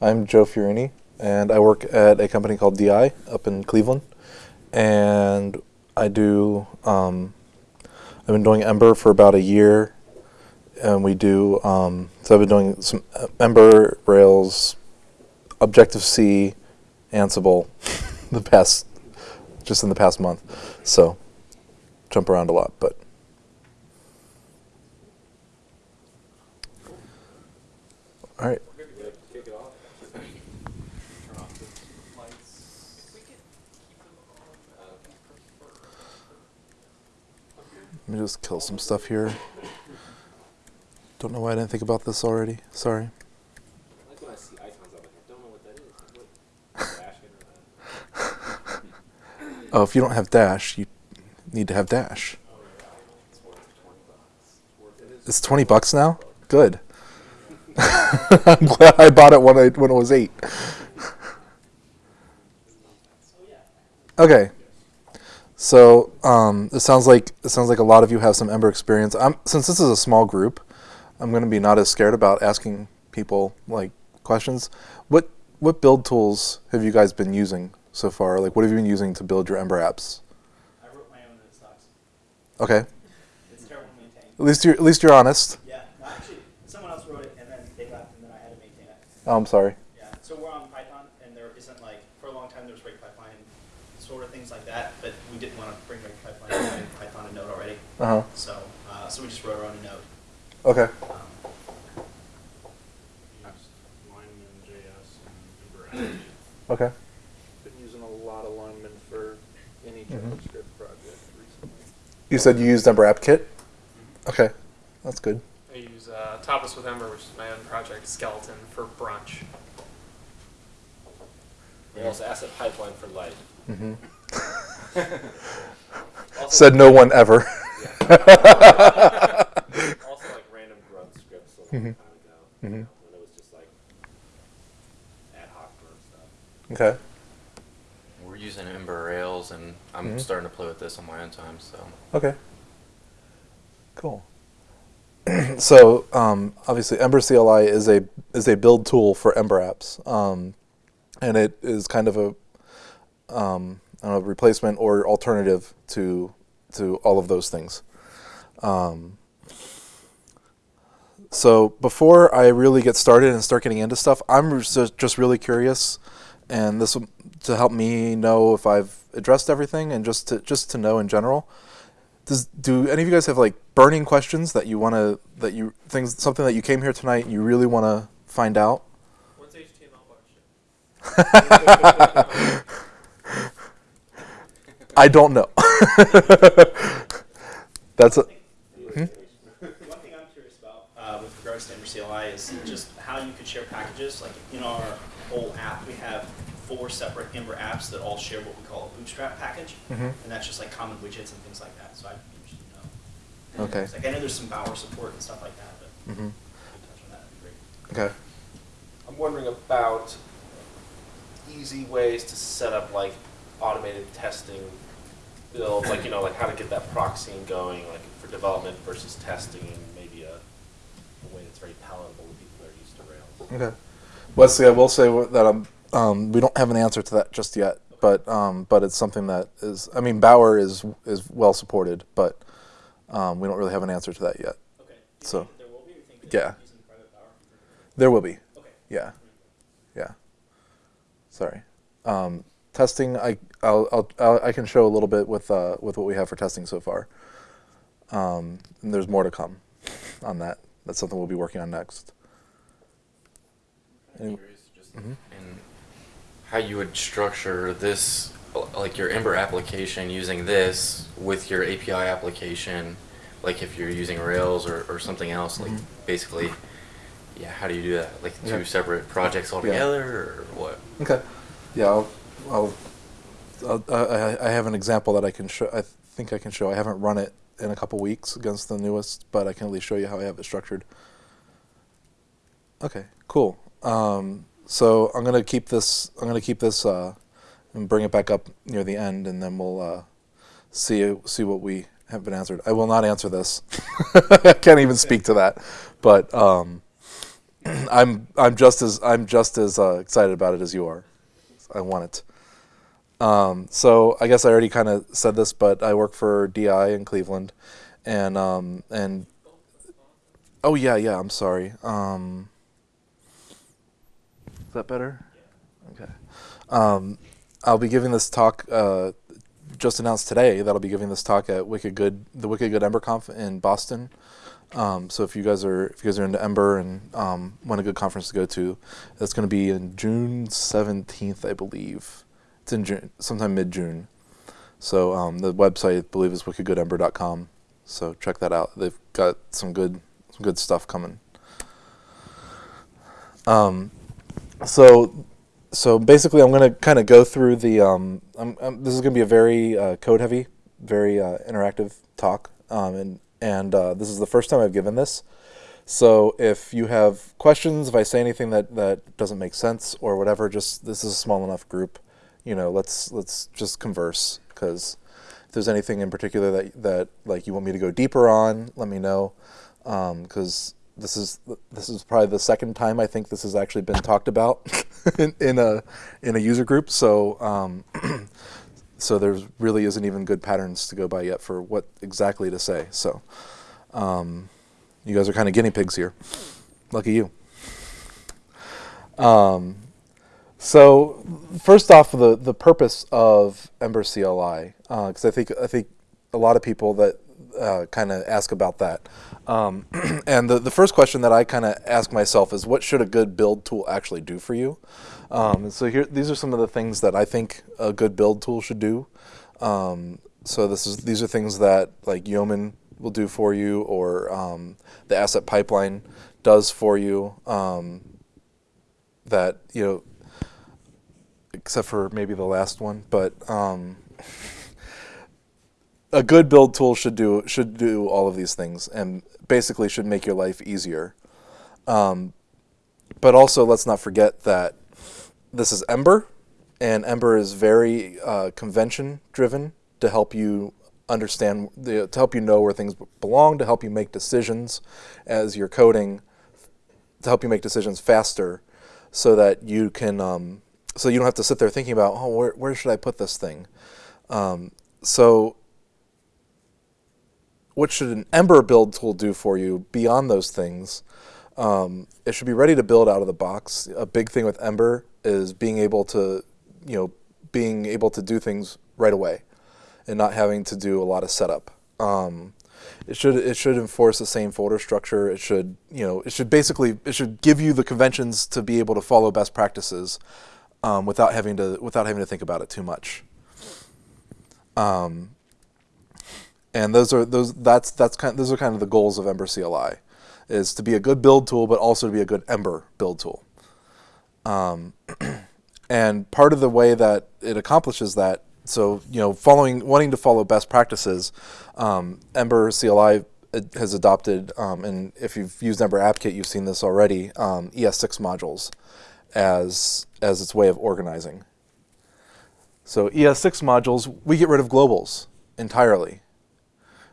I'm Joe Fiorini, and I work at a company called DI up in Cleveland. And I do, um, I've been doing Ember for about a year, and we do, um, so I've been doing some Ember, Rails, Objective C, Ansible, the past, just in the past month. So, jump around a lot, but. All right. Kick it off. Turn off the lights. Let me just kill some stuff here. Don't know why I didn't think about this already. Sorry. I like when I see icons, I'm like, I don't know what that is. What? Dash it or that? Oh, if you don't have Dash, you need to have Dash. It's 20 bucks. It's worth it. It's 20 bucks now? Good. I'm glad I bought it when, I, when it was 8. Okay. So, um, it sounds like it sounds like a lot of you have some Ember experience. I'm, since this is a small group, I'm going to be not as scared about asking people like questions. What what build tools have you guys been using so far? Like, what have you been using to build your Ember apps? I wrote my own it sucks. Okay. It's terrible to maintain. At least you're at least you're honest. Yeah, no, actually, someone else wrote it and then they left and then I had to maintain it. Oh, I'm sorry. Yeah, so we're on Python and there isn't like, for a long time there was Rake Pipeline and sort of things like that, but we didn't want to bring Rake Pipeline in Python and Node already. Uh huh. So, uh, so we just wrote our own in Node. Okay. Um, used Lineman.js and Ember Okay. Been using a lot of Lineman for any Mhm. JavaScript project recently. You said you used Ember App Kit. Okay, that's good. I use uh, Tapas with Ember, which is my own project, Skeleton, for brunch. Rails asset pipeline for life. hmm Said no one ever. also like random grunt scripts a long Mhm. time ago. Mhm. When it was just like ad hoc grunt stuff. Okay. We're using Ember Rails, and I'm Mhm. starting to play with this on my own time. So Okay. Cool. so um, obviously, Ember CLI is a is a build tool for Ember apps, um, and it is kind of a um, I don't know, replacement or alternative to to all of those things. Um, so before I really get started and start getting into stuff, I'm just, just really curious, and this will, to help me know if I've addressed everything, and just to just to know in general. Does do any of you guys have like burning questions that you want to that you things something that you came here tonight you really want to find out? What's HTML bar? I don't know. That's a, Hmm? One thing I'm curious about uh, with regards to Ember CLI is just how you could share packages. Like in our whole app, we have four separate Ember apps that all share what we call a Bootstrap package, Mhm. and that's just like common widgets and things like that. So I'd be interested to know. Okay. It's Like I know there's some Bower support and stuff like that, but if you could touch on that, would be great. okay. I'm wondering about easy ways to set up like automated testing builds, like you know, like how to get that proxying going, like for development versus testing, and maybe a, a way that's very palatable to people that are used to Rails. Okay. Wesley, I will say that um, um, we don't have an answer to that just yet, but um, but it's something that is. I mean, Bower is is well supported, but um, we don't really have an answer to that yet. Okay. So, there will be, or you think that yeah. you're using private Bower? There will be. Okay. Yeah. Yeah. Sorry. Testing, I I'll, I'll, I'll can show a little bit with uh, with what we have for testing so far. Um, and there's more to come on that. That's something we'll be working on next. I'm Any- curious just Mhm. in how you would structure this, like your Ember application using this with your API application, like if you're using Rails or, or something else, like Mhm. basically, yeah, how do you do that? Like two Okay. separate projects all altogether, or what? Okay. Yeah, I'll, I'll, I'll I, I- have an example that I can show. I think I can show. I haven't run it in a couple weeks against the newest, but I can at least show you how I have it structured. Okay, cool. Um, so I'm gonna keep this. I'm gonna keep this uh, and bring it back up near the end, and then we'll uh, see see what we have been answered. I will not answer this. I can't even speak to that. But um, I'm I'm just as I'm just as uh, excited about it as you are. I want it. Um, so I guess I already kind of said this, but I work for DI in Cleveland, and um, and oh yeah yeah I'm sorry. Um, is that better? Okay. Um, I'll be giving this talk. Uh, just announced today that I'll be giving this talk at Wicked Good, the Wicked Good Ember Conf in Boston. Um, so if you guys are if you guys are into Ember and um, want a good conference to go to, that's going to be in June seventeenth, I believe. It's in June, sometime mid June. So um, the website I believe is wickedgoodember.com. So check that out. They've got some good some good stuff coming. Um, so so basically, I'm going to kind of go through the. Um, I'm, I'm, this is going to be a very uh, code heavy, very uh, interactive talk, um, and and uh, this is the first time I've given this. So if you have questions, if I say anything that that doesn't make sense or whatever, just this is a small enough group. You know, let's let's just converse because if there's anything in particular that that like you want me to go deeper on, let me know because this is this is probably the second time I think this has actually been talked about in, in a in a user group. So um, so there really isn't even good patterns to go by yet for what exactly to say. So um, you guys are kind of guinea pigs here. Lucky you. Um, so first off, the the purpose of Ember CLI, because uh, I think I think a lot of people that uh, kind of ask about that. Um, and the, the first question that I kind of ask myself is what should a good build tool actually do for you? Um, so here, these are some of the things that I think a good build tool should do. Um, so this is these are things that like Yeoman will do for you, or um, the asset pipeline does for you. Um, that you know, except for maybe the last one, but um, a good build tool should do should do all of these things and basically should make your life easier. Um, but also, let's not forget that this is Ember, and Ember is very uh, convention driven to help you understand, the, to help you know where things belong, to help you make decisions as you're coding, to help you make decisions faster, so that you can, um, so you don't have to sit there thinking about, oh, where where should I put this thing? Um, so what should an Ember build tool do for you beyond those things? Um, it should be ready to build out of the box. A big thing with Ember is being able to, you know, being able to do things right away, and not having to do a lot of setup. Um, it should it should enforce the same folder structure. It should you know it should basically it should give you the conventions to be able to follow best practices um, without having to without having to think about it too much. Um, and those are those that's that's kind those are kind of the goals of Ember CLI, is to be a good build tool, but also to be a good Ember build tool. Um, and part of the way that it accomplishes that, so you know, following wanting to follow best practices, um, Ember CLI uh, has adopted, um, and if you've used Ember AppKit, you've seen this already, um, ES6 modules as as its way of organizing. So ES6 modules, we get rid of globals entirely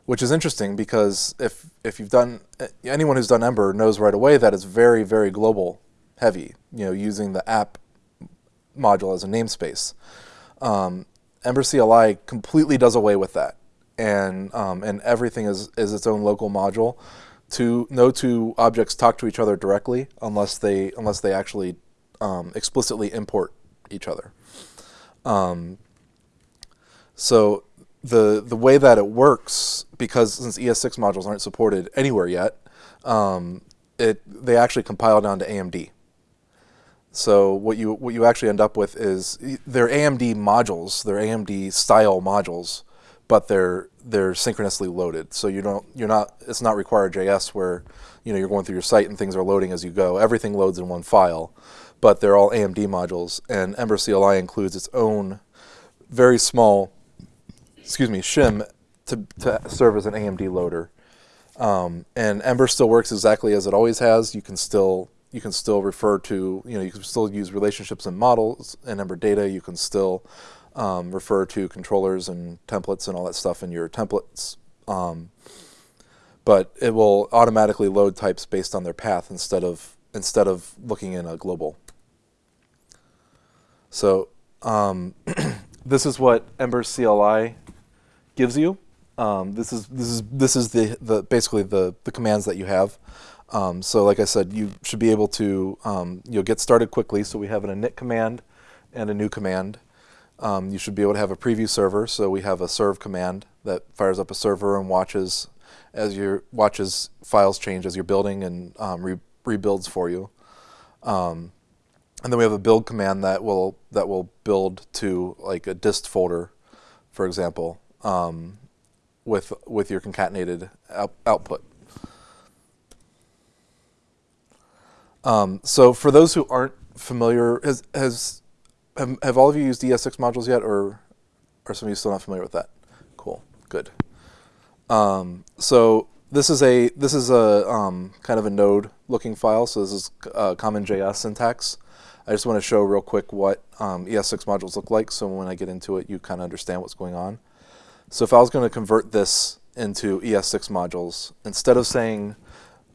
which is interesting because if if you've done anyone who's done Ember knows right away that it's very very global heavy. You know, using the app module as a namespace. Um, Ember CLI completely does away with that, and um, and everything is is its own local module. To no two objects talk to each other directly unless they unless they actually um, explicitly import each other. Um, so the the way that it works, because since ES6 modules aren't supported anywhere yet, um, it they actually compile down to AMD. So what you what you actually end up with is they're AMD modules, they're AMD style modules, but they're they're synchronously loaded. So you don't you're not it's not RequireJS where you know you're going through your site and things are loading as you go. Everything loads in one file, but they're all AMD modules. And Ember CLI includes its own very small excuse me, shim to, to serve as an AMD loader. Um, and Ember still works exactly as it always has. You can still you can still refer to you know you can still use relationships and models and Ember data. You can still um, refer to controllers and templates and all that stuff in your templates. Um, but it will automatically load types based on their path instead of instead of looking in a global. So um, this is what Ember CLI gives you. Um, this is this is this is the, the basically the the commands that you have. Um, so like I said, you should be able to um, you'll get started quickly. So we have an init command and a new command. Um, you should be able to have a preview server. So we have a serve command that fires up a server and watches as your watches files change as you're building and um, re rebuilds for you. Um, and then we have a build command that will that will build to like a dist folder, for example, um, with with your concatenated out, output. Um, so for those who aren't familiar, has, has have, have all of you used ES6 modules yet, or are some of you still not familiar with that? Cool, good. Um, so this is a this is a um, kind of a node looking file. So this is uh, common JS syntax. I just want to show real quick what um, ES6 modules look like. So when I get into it, you kind of understand what's going on. So if I was going to convert this into ES6 modules, instead of saying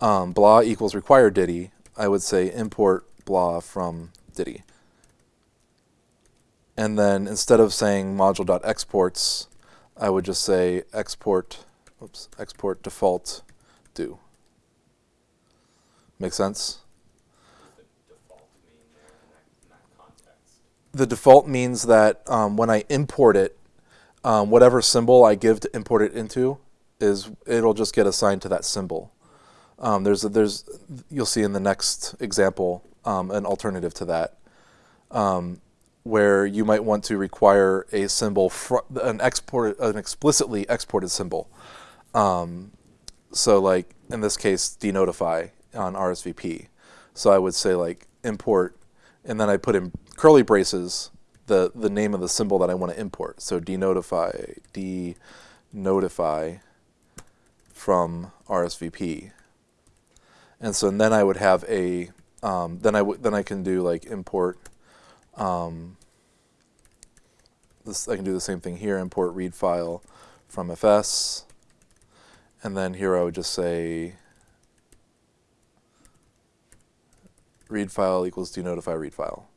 um, blah equals require Ditty, I would say import blah from Ditty. And then instead of saying module.exports, I would just say export, oops, export default do. Make sense? The default means that um, when I import it, um, whatever symbol I give to import it into is it'll just get assigned to that symbol. Um, there's there's you'll see in the next example um, an alternative to that, um, where you might want to require a symbol an export an explicitly exported symbol. Um, so like in this case, denodeify on RSVP. So I would say like import, and then I put in curly braces the the name of the symbol that I want to import. So denodeify denodeify from RSVP. And so and then I would have a um, then I would then I can do like import. Um, this I can do the same thing here. Import read file from FS, and then here I would just say read file equals denodeify read file.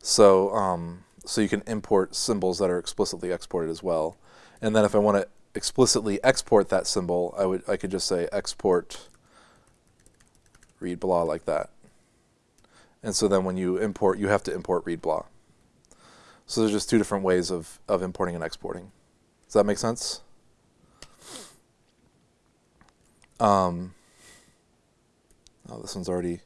So um, so you can import symbols that are explicitly exported as well. And then if I want to explicitly export that symbol, I would I could just say export read blah like that. And so then when you import, you have to import read blah. So there's just two different ways of, of importing and exporting. Does that make sense? Um, oh, this one's already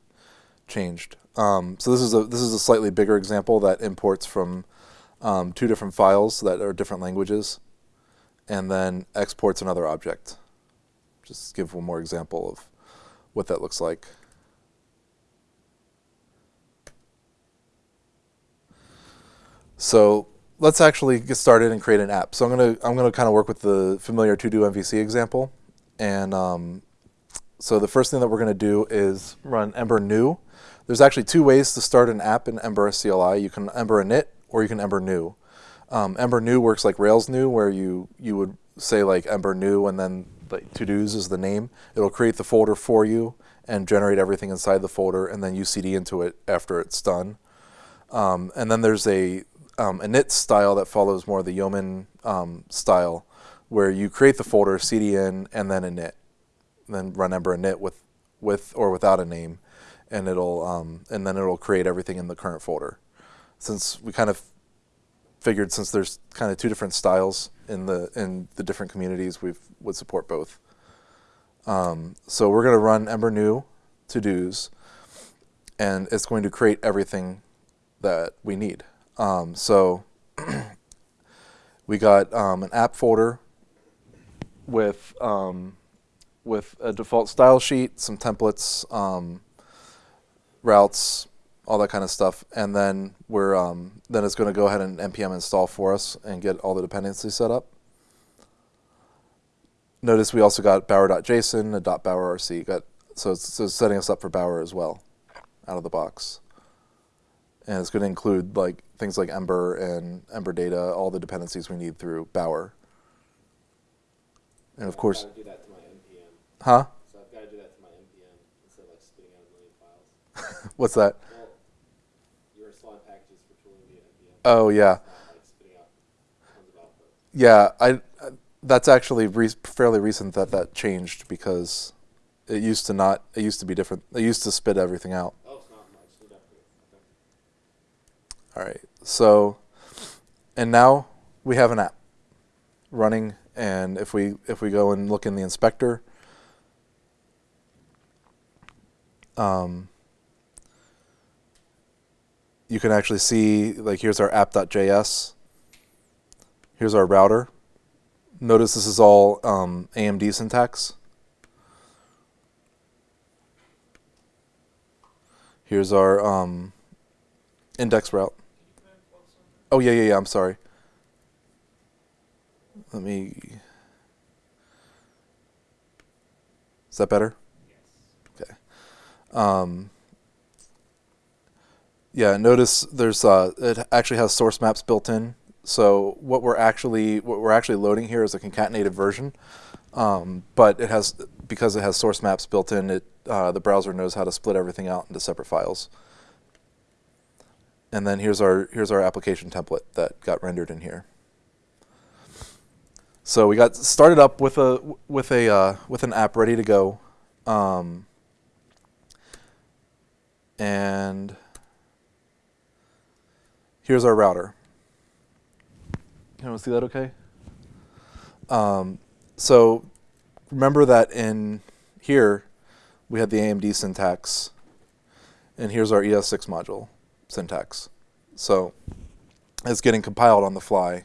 changed. Um, so this is a this is a slightly bigger example that imports from um, two different files that are different languages, and then exports another object. Just give one more example of what that looks like. So let's actually get started and create an app. So I'm gonna I'm gonna kind of work with the familiar to do MVC example, and um, so the first thing that we're gonna do is run Ember new. There's actually two ways to start an app in Ember CLI. You can Ember init or you can Ember new. Um, Ember new works like Rails new, where you you would say like Ember new and then like to dos is the name. It'll create the folder for you and generate everything inside the folder, and then you CD into it after it's done. Um, and then there's a um, init style that follows more the Yeoman um, style, where you create the folder, cdn and then init, and then run ember init with, with or without a name, and it'll um, and then it'll create everything in the current folder. Since we kind of figured, since there's kind of two different styles in the in the different communities, we would support both. Um, so we're going to run ember new to dos, and it's going to create everything that we need. Um, so we got um, an app folder with um, with a default style sheet, some templates, um, routes, all that kind of stuff, and then we're um, then it's going to go ahead and npm install for us and get all the dependencies set up. Notice we also got bower.json, a .bower.rc, got so it's, so it's setting us up for Bower as well, out of the box and it's going to include like things like Ember and Ember data, all the dependencies we need through Bower. And of course, do that to my npm. huh? So I've got to do that to my npm instead of like spitting out a million files. What's that? Well, your slide packages for tooling via NPM. Oh yeah, like spitting out tons of output. yeah. I I- that's actually re- fairly recent that that changed because it used to not. It used to be different. It used to spit everything out. Oh, it's not much. Need to upgrade. Okay. All right. So, and now we have an app running, and if we if we go and look in the inspector, um, you can actually see like here's our app.js. Here's our router. Notice this is all um, AMD syntax. Here's our um, index route. Oh yeah, yeah, yeah. I'm sorry. Let me. Is that better? Okay. Um, yeah. Notice there's uh, it actually has source maps built in. So what we're actually what we're actually loading here is a concatenated version, um, but it has because it has source maps built in. It uh, the browser knows how to split everything out into separate files. And then here's our here's our application template that got rendered in here. So we got started up with a with a uh, with an app ready to go, um, and here's our router. Can to see that okay? Um, so remember that in here we had the AMD syntax, and here's our ES6 module syntax. So it's getting compiled on the fly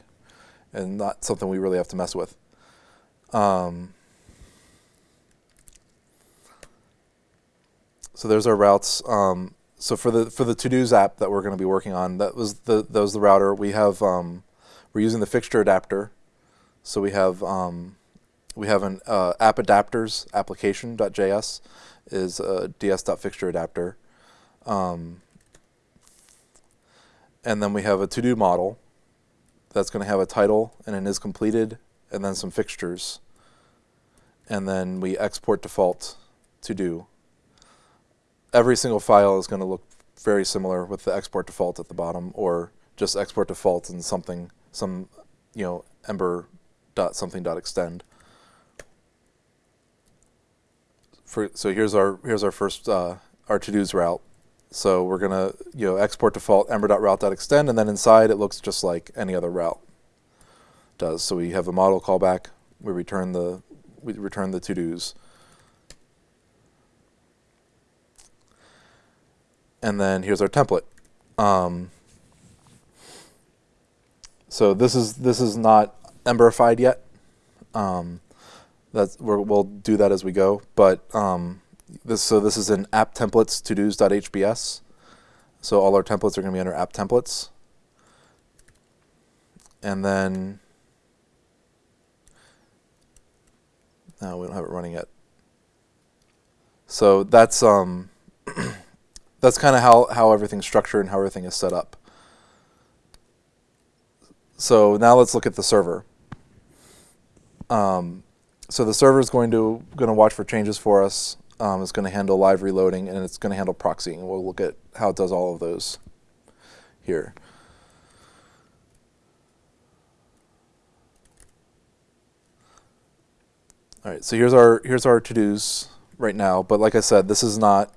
and not something we really have to mess with. Um, so there's our routes. Um, so for the for the to dos app that we're going to be working on, that was the that was the router. We have um, we're using the fixture adapter. So we have um, we have an uh, app adapters application.js is a ds.fixture adapter. Um, and then we have a to-do model that's going to have a title and an is completed and then some fixtures. And then we export default to do. Every single file is going to look very similar with the export default at the bottom or just export default and something, some, you know, ember dot something dot extend. For, so here's our here's our first uh, our to-dos route. So we're gonna you know export default ember.route.extend, and then inside it looks just like any other route does. So we have a model callback. We return the we return the to-dos, and then here's our template. Um, so this is this is not emberified yet. Um, that's we're, we'll do that as we go, but um, this so this is in app templates todos.hbs. So all our templates are going to be under app templates. And then no, we don't have it running yet. So that's um that's kind of how how everything's structured and how everything is set up. So now let's look at the server. Um, so the server is going to going to watch for changes for us. Um, it's going to handle live reloading and it's going to handle proxying. We'll look at how it does all of those here. All right, so here's our here's our to-dos right now. But like I said, this is not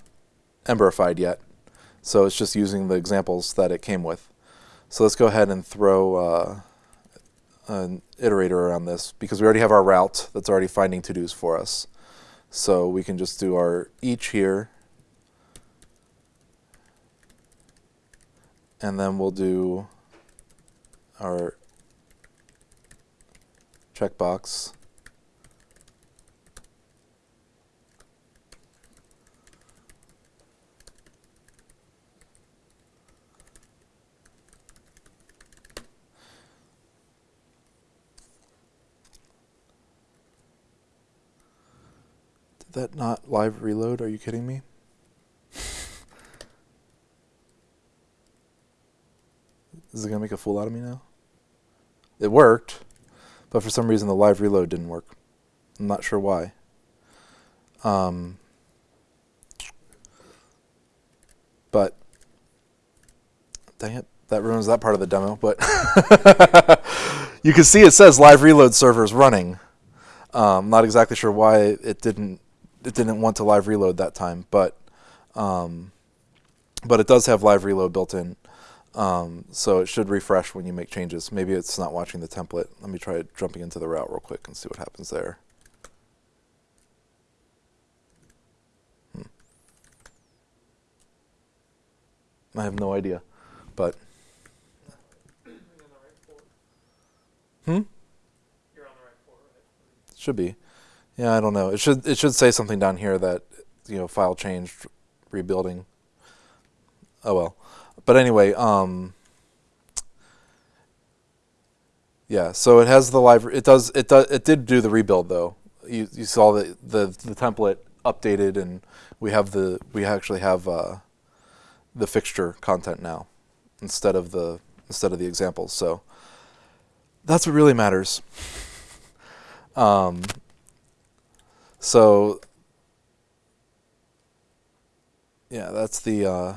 emberified yet, so it's just using the examples that it came with. So let's go ahead and throw uh, an iterator around this because we already have our route that's already finding to-dos for us. So we can just do our each here. And then we'll do our checkbox. That not live reload? Are you kidding me? Is it gonna make a fool out of me now? It worked, but for some reason the live reload didn't work. I'm not sure why. Um, But dang it, that ruins that part of the demo. But you can see it says live reload servers running. Um, I'm not exactly sure why it didn't didn't want to live reload that time, but um, but it does have live reload built in. Um, so it should refresh when you make changes. Maybe it's not watching the template. Let me try jumping into the route real quick and see what happens there. Hmm. I have no idea, but You're on the right floor. hmm, You're on the right floor, right? should be. Yeah, I don't know. It should it should say something down here that you know file changed, rebuilding. Oh well, but anyway, um, yeah. So it has the live. It does. It does. It did do the rebuild though. You you saw the the the template updated, and we have the we actually have uh, the fixture content now instead of the instead of the examples. So that's what really matters. Um, so yeah, that's the uh,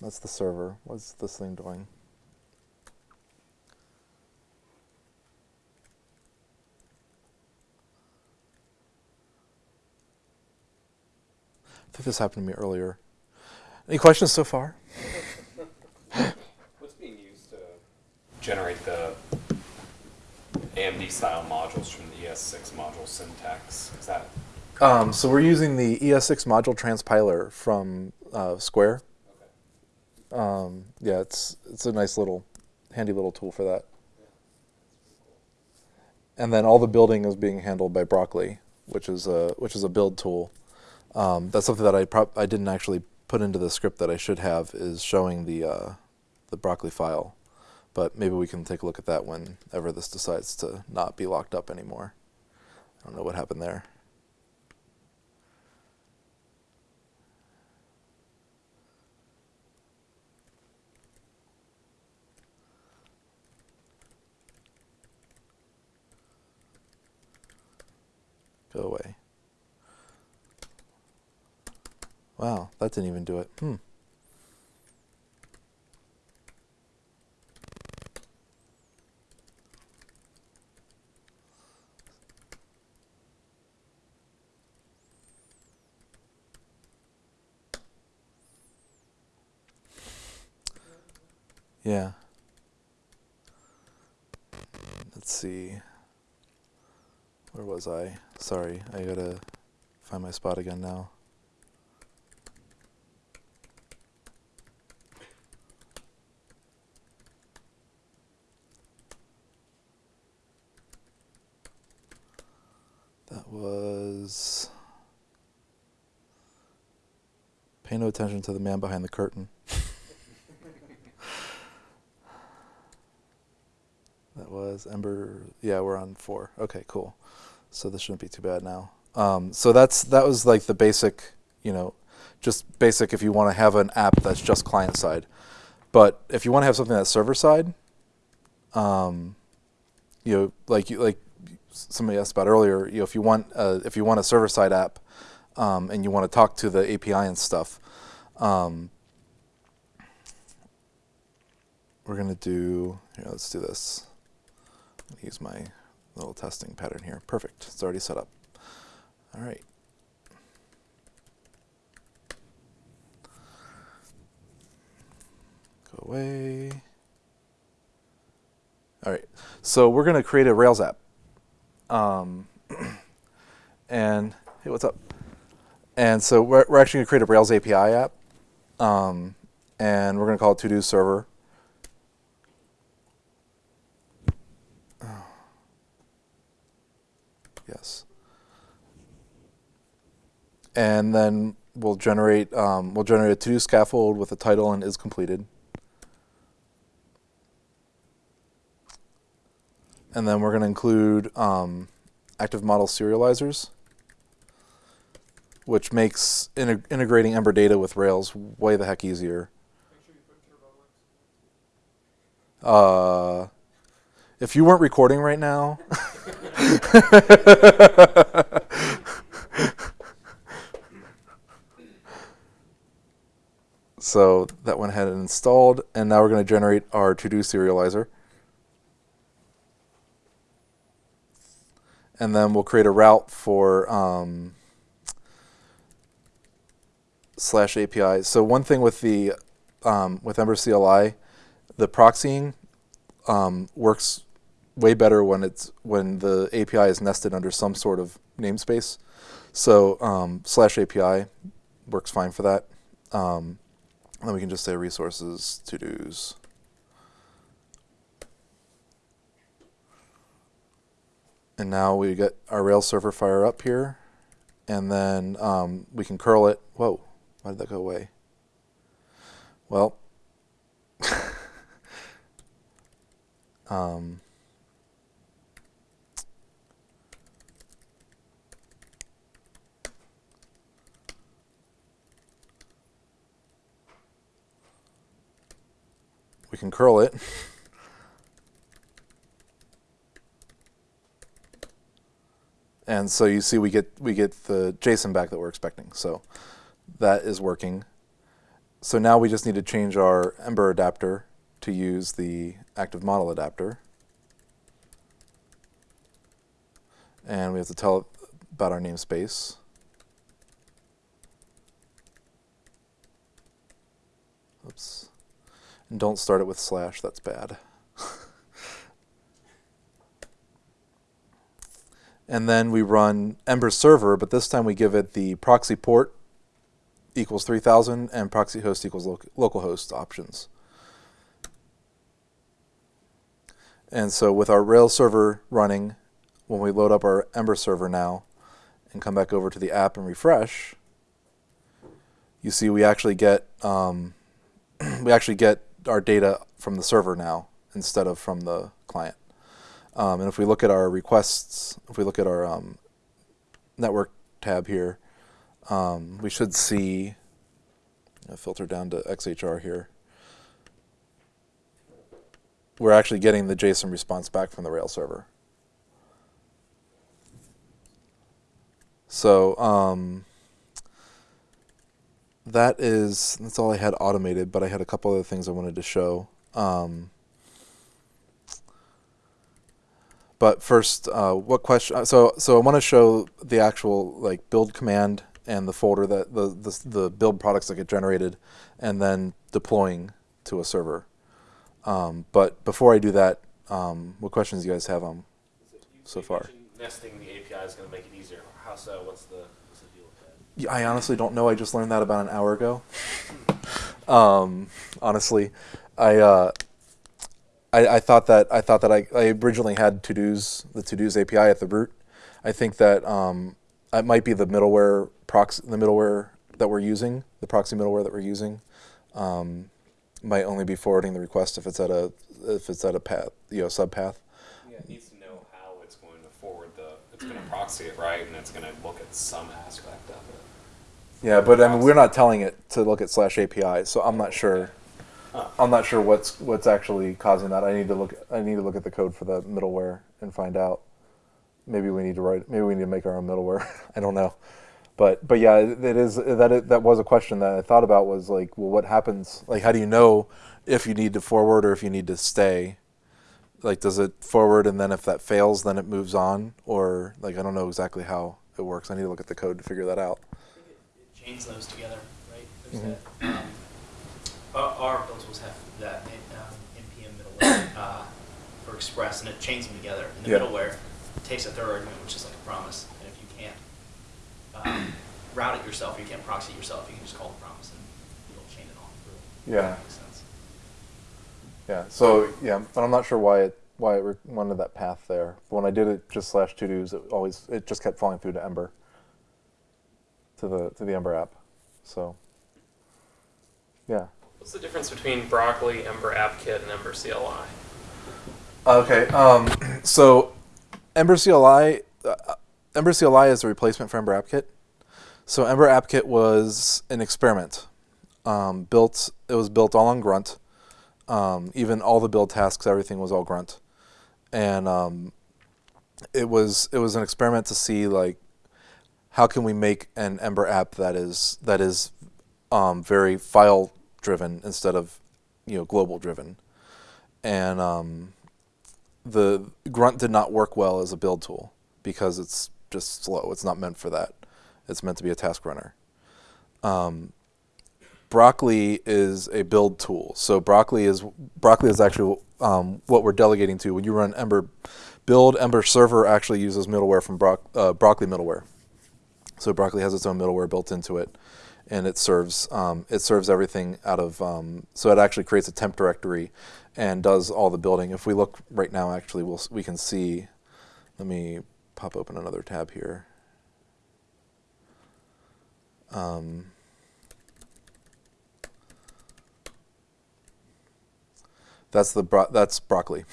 that's the server. What's this thing doing? I think this happened to me earlier. Any questions so far? What's being used to generate the AMD style modules from the ES6 module syntax? Is that Um, so we're using the ES6 module transpiler from uh, Square. okay? Um, yeah, it's it's a nice little, handy little tool for that. And then all the building is being handled by Broccoli, which is a which is a build tool. Um, that's something that I I didn't actually put into the script that I should have is showing the uh, the Broccoli file, but maybe we can take a look at that whenever this decides to not be locked up anymore. I don't know what happened there. Go away. Wow, that didn't even do it. Hmm. Yeah. Let's see. Where was I? Sorry, I gotta find my spot again now. That was. Pay no attention to the man behind the curtain. That was Ember. Yeah, we're on four. Okay, cool. So this shouldn't be too bad now. Um, so that's that was like the basic, you know, just basic if you want to have an app that's just client side. But if you want to have something that's server side, um, you know, like you like somebody asked about earlier, you know, if you want uh, if you want a server side app um, and you want to talk to the API and stuff, um, we're gonna do here. Let's do this. Use my little testing pattern here. Perfect. It's already set up. All right. Go away. All right. So we're going to create a Rails app. Um, and hey, what's up? And so we're, we're actually going to create a Rails API app. Um, and we're going to call it to do server. Yes. And then we'll generate um, we'll generate a to-do scaffold with a title and is completed. And then we're going to include um, active model serializers, which makes integ- integrating Ember data with Rails way the heck easier. Uh, if you weren't recording right now, so that went ahead and installed, and now we're going to generate our to-do serializer. And then we'll create a route for um, slash API. So one thing with the um, with Ember CLI, the proxying um, works way better when it's when the API is nested under some sort of namespace. So um, slash API works fine for that. Um, then we can just say resources to dos. And now we get our Rails server fire up here, and then um, we can curl it. Whoa, why did that go away? Well, um, we can curl it. And so you see we get we get the JSON back that we're expecting. So that is working. So now we just need to change our Ember adapter to use the active model adapter. And we have to tell it about our namespace. Oops. And don't start it with slash, that's bad. and then we run Ember server, but this time we give it the proxy port equals 3000 and proxy host equals loc localhost options. And so with our Rails server running, when we load up our Ember server now and come back over to the app and refresh, you see we actually get um, we actually get our data from the server now instead of from the client. Um, and if we look at our requests, if we look at our um, network tab here, um, we should see, I'll filter down to XHR here. We're actually getting the JSON response back from the Rails server. So um, that is that's all I had automated, but I had a couple other things I wanted to show. Um, but first, uh, what question? So so I want to show the actual like build command and the folder that the, the the build products that get generated, and then deploying to a server. Um, but before I do that, um, what questions do you guys have on so far? Nesting the API is going to make it easier. How so? What's the, what's the deal with that? Yeah, I honestly don't know. I just learned that about an hour ago. um, honestly, I, uh, I I thought that I thought that I, I originally had to dos the to dos API at the root. I think that um, it might be the middleware proxy the middleware that we're using the proxy middleware that we're using um, might only be forwarding the request if it's at a if it's at a path you know subpath. Yeah, it needs to know how it's going to forward the, it's gonna proxy it, right, and it's gonna look at some aspect of it. Yeah, but I mean, we're not telling it to look at slash API, so I'm not sure. I'm not sure what's what's actually causing that. I need to look. I need to look at the code for the middleware and find out. Maybe we need to write. Maybe we need to make our own middleware. I don't know, but but yeah, it it is that it, that was a question that I thought about. Was like, well, what happens? Like, how do you know if you need to forward or if you need to stay? Like, does it forward and then if that fails, then it moves on, or like I don't know exactly how it works. I need to look at the code to figure that out. Chains those together, right? There's Mhm. that, um, Our, our builds have that um, NPM middleware uh, for Express, and it chains them together. And the Yeah. middleware takes a third argument, which is like a promise, and if you can't um, route it yourself, you can't proxy it yourself, you can just call the promise and it'll chain it all through. Yeah. Makes sense. Yeah. So yeah, but I'm not sure why it why it wanted that path there. But when I did it just slash to dos, it always it just kept falling through to Ember. To the to the Ember app. So. Yeah. What's the difference between Broccoli, Ember App Kit, and Ember CLI? Okay. Um. So, Ember CLI, uh, Ember CLI is a replacement for Ember App Kit. So Ember App Kit was an experiment. Um, built. It was built all on Grunt. Um, even all the build tasks, everything was all Grunt, and um, it was it was an experiment to see like how can we make an Ember app that is that is um, very file driven instead of you know global driven, and um, the Grunt did not work well as a build tool because it's just slow. It's not meant for that. It's meant to be a task runner. Um, Broccoli is a build tool. So Broccoli is Broccoli is actually um, what we're delegating to. When you run Ember build, Ember server actually uses middleware from Brock, uh, Broccoli middleware. So Broccoli has its own middleware built into it, and it serves um, it serves everything out of. Um, so it actually creates a temp directory, and does all the building. If we look right now, actually, we'll we can see. Let me pop open another tab here. Um, that's the bro- that's broccoli.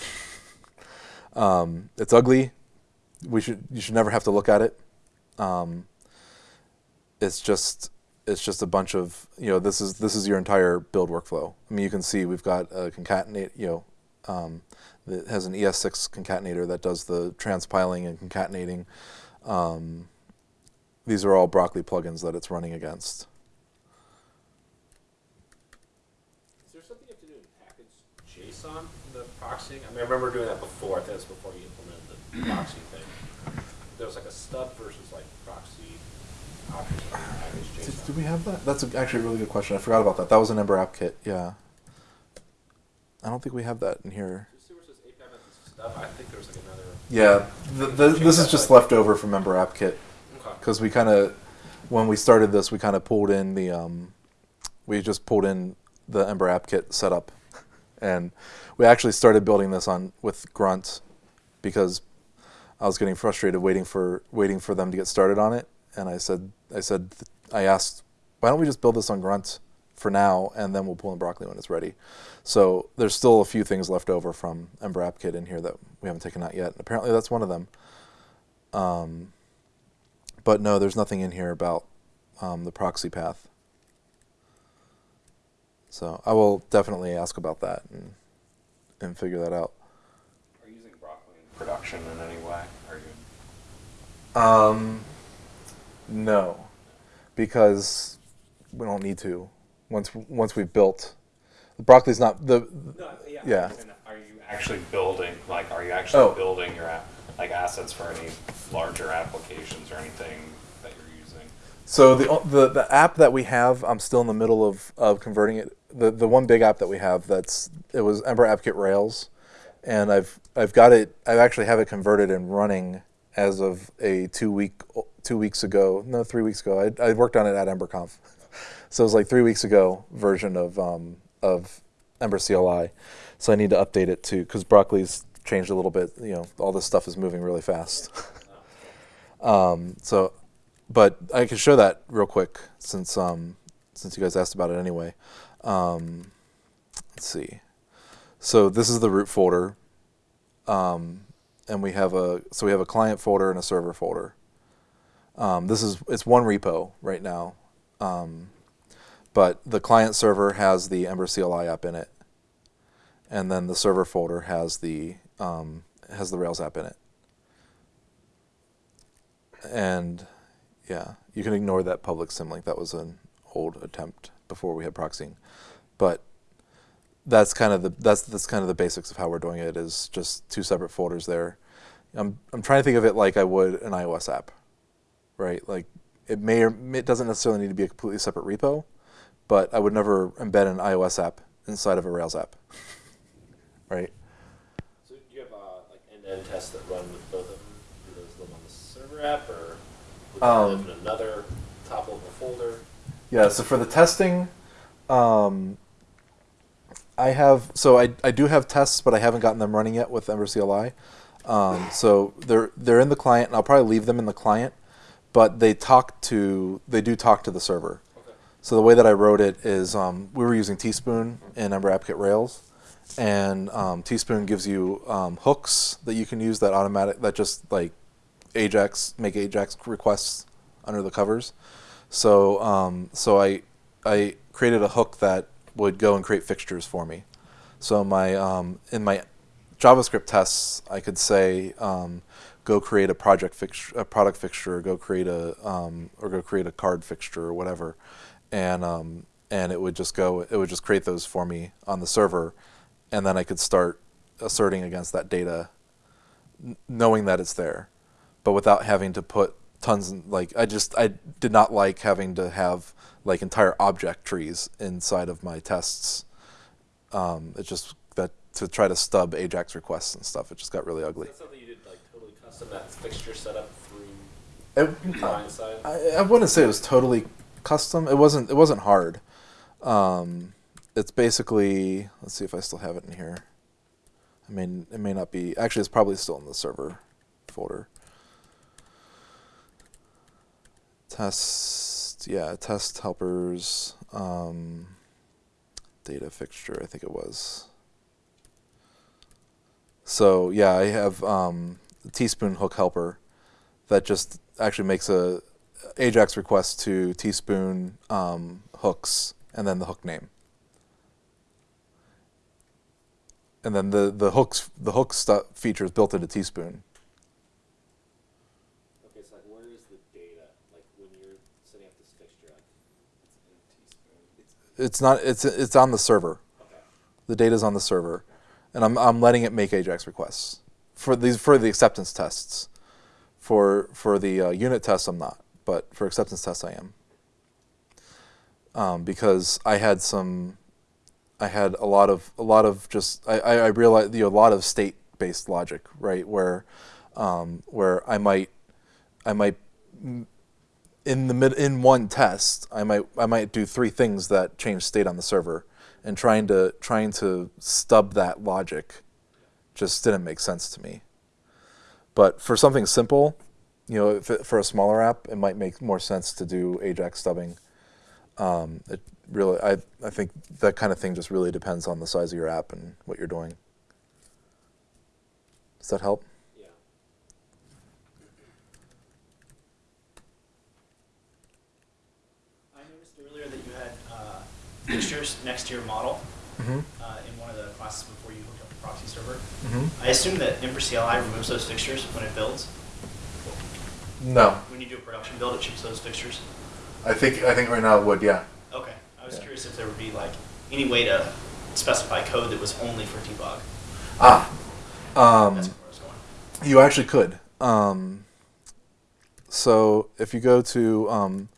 um, it's ugly. We should you should never have to look at it. Um, it's just it's just a bunch of you know this is this is your entire build workflow. I mean you can see we've got a concatenate you know um, that has an ES6 concatenator that does the transpiling and concatenating. Um, these are all broccoli plugins that it's running against. Is there something you have to do in package JSON the proxying? I I remember doing that before. I think that's before you implemented the proxy thing. There was like a stub proxy Did, do we have that? That's a, actually a really good question. I forgot about that. That was an Ember app kit. Yeah. I don't think we have that in here. Did you see where it says API methods stub? I think there was like another. Yeah, the, the, this is just left over from Ember app kit because we kind of, when we started this, we kind of pulled in the, um, we just pulled in the Ember app kit setup, and we actually started building this on with Grunt because I was getting frustrated waiting for waiting for them to get started on it, and I said I said I asked why don't we just build this on Grunt for now and then we'll pull in Broccoli when it's ready. So there's still a few things left over from Ember App Kit in here that we haven't taken out yet. And apparently that's one of them. Um, but no, there's nothing in here about um, the proxy path. So I will definitely ask about that and and figure that out. Are you using broccoli in production in any way? Are you? Um, no, because we don't need to. Once once we've built, the broccoli's not the. No, yeah. Yeah. Are you actually building, like, are you actually Oh. building your, app- like, assets for any larger applications or anything that you're using? So the the the app that we have, I'm still in the middle of, of converting it. The the one big app that we have that's it was Ember AppKit Rails, and I've I've got it. I actually have it converted and running as of a two week two weeks ago. No, three weeks ago. I I worked on it at EmberConf, so it was like three weeks ago version of um of Ember CLI. So I need to update it too because Broccoli's changed a little bit. You know, all this stuff is moving really fast. um, so but I can show that real quick since um, since you guys asked about it anyway. Um, let's see. So this is the root folder, um, and we have a so we have a client folder and a server folder. Um, this is it's one repo right now, um, but the client server has the Ember CLI app in it, and then the server folder has the um, has the Rails app in it. And yeah, you can ignore that public symlink. That was an old attempt before we had proxying, but that's kind of the that's that's kind of the basics of how we're doing it. Is just two separate folders there. I'm I'm trying to think of it like I would an iOS app, right? Like it may or it doesn't necessarily need to be a completely separate repo, but I would never embed an iOS app inside of a Rails app, right? So do you have uh, like end-to-end tests that run with both of them? Do those live on the server app, or would Um, live in another top-level folder? Yeah, so for the testing, um, I have so I, I do have tests, but I haven't gotten them running yet with Ember CLI. Um, so they're they're in the client, and I'll probably leave them in the client, but they talk to they do talk to the server. Okay. So the way that I wrote it is um, we were using Teaspoon in Ember AppKit Rails, and um, Teaspoon gives you um, hooks that you can use that automatic that just like Ajax make Ajax requests under the covers. So um, so I I created a hook that would go and create fixtures for me. So my um, in my JavaScript tests, I could say um, go create a project fixture, a product fixture, or go create a um, or go create a card fixture or whatever, and um, and it would just go. It would just create those for me on the server, and then I could start asserting against that data, knowing that it's there, but without having to put tons. And, like I just I did not like having to have like entire object trees inside of my tests. Um, it just that to try to stub Ajax requests and stuff. It just got really ugly. That's something you did like totally custom that fixture setup through It, client side. I, I wouldn't say it was totally custom. It wasn't. It wasn't hard. Um, it's basically. Let's see if I still have it in here. I mean, it may not be. Actually, it's probably still in the server folder. Test. Yeah, test helpers. Um, data fixture. I think it was. So yeah, I have um, teaspoon hook helper that just actually makes a Ajax request to teaspoon um, hooks and then the hook name. And then the the hooks the hook stuff feature is built into teaspoon. Okay, so like where is the data? Like when you're setting up this fixture it's in Teaspoon. It's not it's it's on the server. Okay. The data's on the server, and I'm I'm letting it make Ajax requests for these for the acceptance tests. For for the uh, unit tests, I'm not, but for acceptance tests, I am. Um, because I had some, I had a lot of a lot of just I I, I realized you know, a lot of state based logic right where, um, where I might, I might in the mid in one test, I might I might do three things that change state on the server, and trying to trying to stub that logic just didn't make sense to me. But for something simple, you know, it, for a smaller app, it might make more sense to do Ajax stubbing. Um, it really, I I think that kind of thing just really depends on the size of your app and what you're doing. Does that help? Yeah. I noticed earlier that you had uh, fixtures next to your model Mm-hmm. uh, in one of the classes before you hooked up the proxy server. Mm-hmm. I assume that Ember CLI removes those fixtures when it builds. No, When you do a production build, it ships those fixtures. I think I think right now it would. Yeah. Okay. I was Yeah. curious if there would be like any way to specify code that was only for debug. Ah. Um, That's where I was going. You actually could. Um, so if you go to um,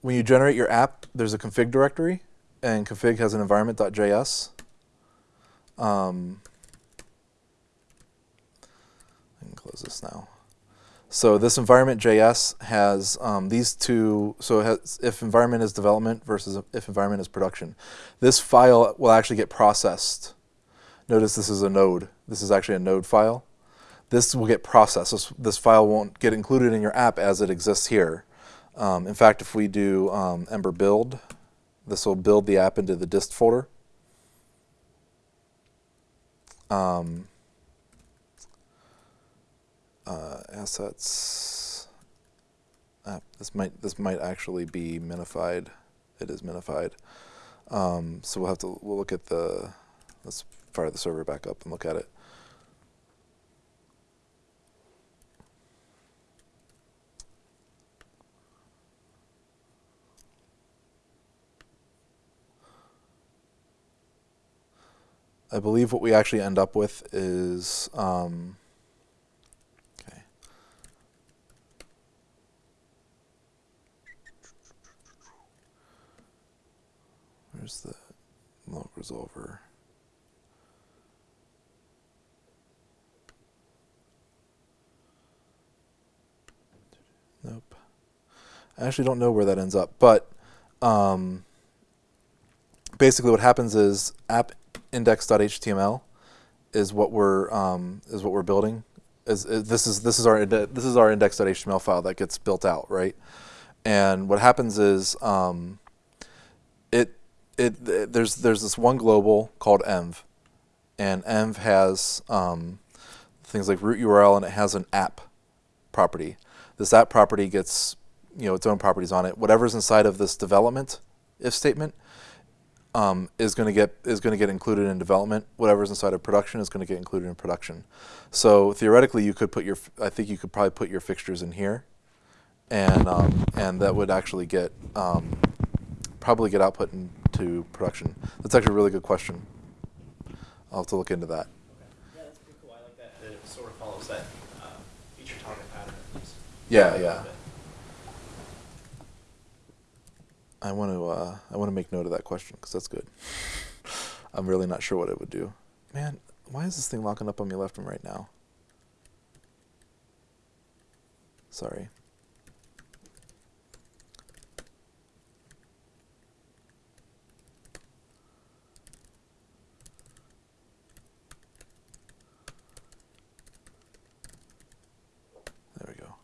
when you generate your app, there's a config directory, and config has an environment.js. Um, I can close this now. So this environment.js has um, these two. So it has if environment is development versus if environment is production. This file will actually get processed Notice this is a node. This is actually a node file. This will get processed. This, this file won't get included in your app as it exists here. Um, in fact, if we do um, Ember build, this will build the app into the dist folder. Um, uh, assets. App. This might this might actually be minified. It is minified. Um, so we'll have to we'll look at the let's fire the server back up and look at it. I believe what we actually end up with is um, okay. Where's the log resolver? Nope. I actually don't know where that ends up, but um, basically what happens is app index.html is what we're um, is what we're building. Is, is this is this is our this is our index.html file that gets built out, right? And what happens is um, it, it it there's there's this one global called env, and env has um, things like root URL and it has an app property. This app property gets you know its own properties on it. Whatever's inside of this development if statement um, is going to get is going to get included in development. Whatever's inside of production is going to get included in production. So theoretically, you could put your I think you could probably put your fixtures in here, and um, and that would actually get um, probably get output into production. That's actually a really good question. I'll have to look into that. Okay. Yeah, that's pretty cool. I like that. It sort of follows that uh, feature target pattern. at. Yeah, yeah. I want to uh, I want to make note of that question because that's good. I'm really not sure what it would do. Man, why is this thing locking up on me left and right now? Sorry. There we go.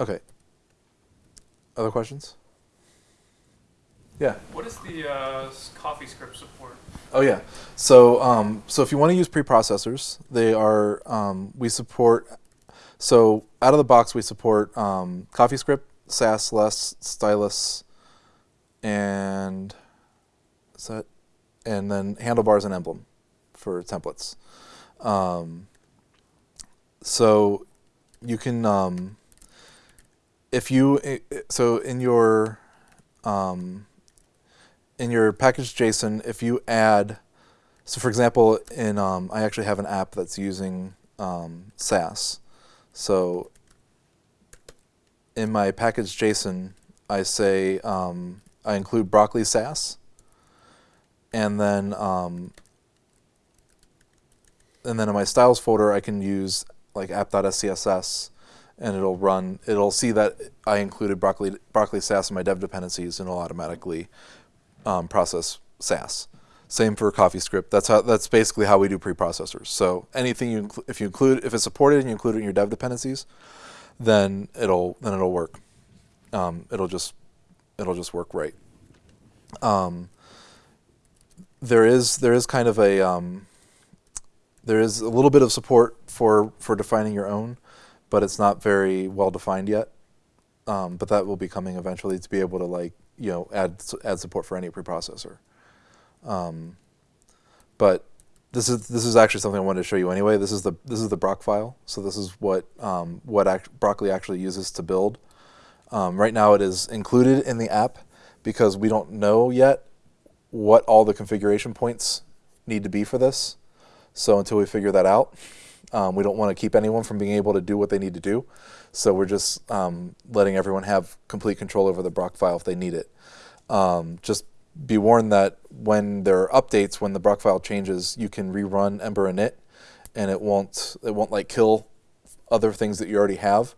Okay. Other questions? Yeah. What is the uh, s- coffee script support? Oh yeah. So um, so if you want to use preprocessors, they are um, we support. So out of the box, we support um, CoffeeScript, Sass, Less, Stylus, and is that, and then handlebars and emblem for templates. Um, so you can um, if you i- so in your um, in your package JSON, if you add, so for example, in um, I actually have an app that's using um, Sass. So in my package JSON, I say um, I include broccoli Sass, and then um, and then in my styles folder, I can use like app.scss, and it'll run. It'll see that I included broccoli broccoli Sass in my dev dependencies, and it'll automatically um, process Sass. Same for CoffeeScript. That's how. That's basically how we do preprocessors. So anything you if you include if it's supported and you include it in your dev dependencies, then it'll then it'll work. Um, it'll just it'll just work right. Um, there is there is kind of a um, there is a little bit of support for for defining your own, but it's not very well defined yet. Um, but that will be coming eventually to be able to like you know add add support for any preprocessor. Um, but this is this is actually something I wanted to show you anyway. This is the this is the Brocfile. So this is what um, what act- Broccoli actually uses to build. Um, right now it is included in the app because we don't know yet what all the configuration points need to be for this. So until we figure that out, um, we don't want to keep anyone from being able to do what they need to do. So we're just um, letting everyone have complete control over the Brocfile if they need it. Um, just be warned that when there are updates, when the Brocfile changes, you can rerun Ember init, and it won't it won't like kill other things that you already have,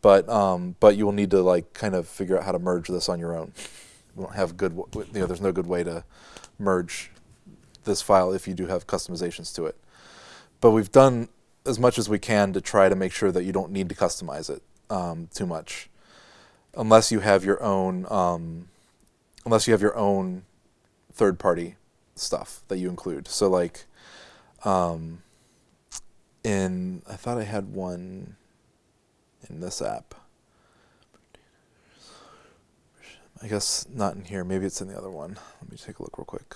but um, but you will need to like kind of figure out how to merge this on your own. We don't have good you know there's no good way to merge this file if you do have customizations to it. But we've done as much as we can to try to make sure that you don't need to customize it um, too much, unless you have your own um, unless you have your own third party stuff that you include. So like um, in I thought I had one in this app. I guess not in here. Maybe it's in the other one. Let me take a look real quick.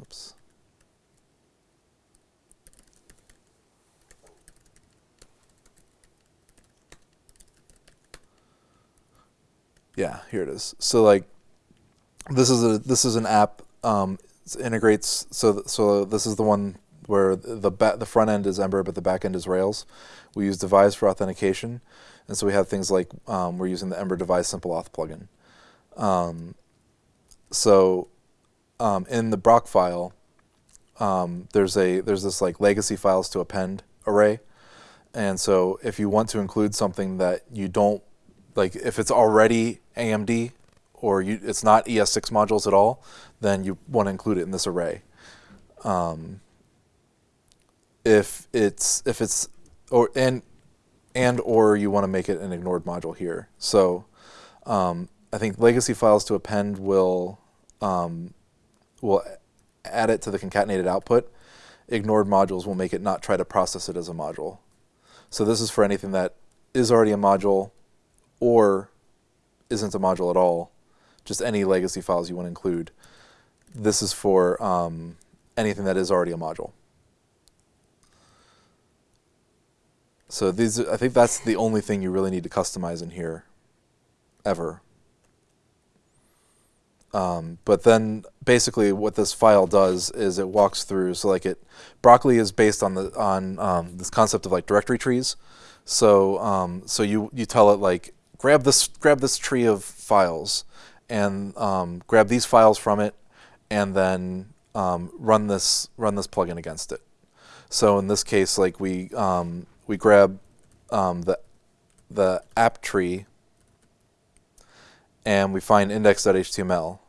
Oops. Yeah, here it is. So like this is a this is an app um, integrates so so this is the one where the the front end is Ember but the back end is Rails. We use Devise for authentication, and so we have things like um, we're using the Ember Devise Simple Auth plugin. Um, so um, in the Brocfile, um, there's a there's this like legacy files to append array, and so if you want to include something that you don't like, if it's already AMD or you, it's not ES6 modules at all, then you want to include it in this array. Um, if it's if it's or and and or you want to make it an ignored module here. So um, I think legacy files to append will um, will add it to the concatenated output. Ignored modules will make it not try to process it as a module. So this is for anything that is already a module or isn't a module at all, just any legacy files you want to include. This is for um, anything that is already a module. So these, I think that's the only thing you really need to customize in here, ever. Um, but then basically what this file does is it walks through, so like it, Broccoli is based on the, on um, this concept of like directory trees. So, um, so you, you tell it like, grab this, grab this tree of files and um, grab these files from it and then um, run this, run this plugin against it. So in this case, like we, um, we grab um, the, the app tree and we find index.html.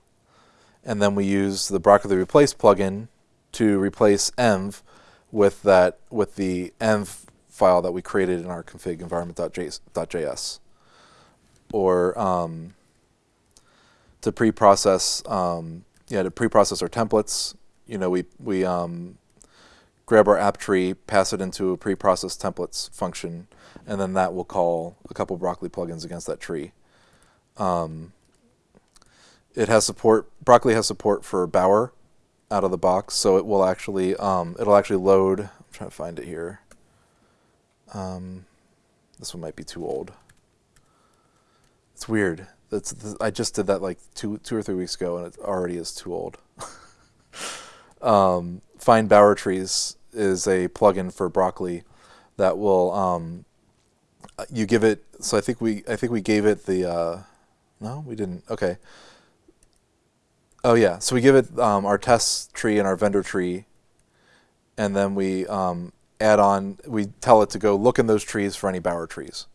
And then we use the Broccoli replace plugin to replace env with that with the env file that we created in our config environment.js. Or um, to pre-process, um, yeah, to pre-process our templates, you know, we we um, grab our app tree, pass it into a pre-process templates function, and then that will call a couple Broccoli plugins against that tree. Um, it has support. Broccoli has support for Bower out of the box, so it will actually um, it'll actually load. I'm trying to find it here. Um, this one might be too old. It's weird. That's I just did that like two two or three weeks ago, and it already is too old. um, Find Bower Trees is a plugin for Broccoli that will um, you give it. So I think we I think we gave it the. Uh, no, we didn't. Okay. Oh yeah, so we give it um, our test tree and our vendor tree, and then we um, add on. We tell it to go look in those trees for any Bower trees.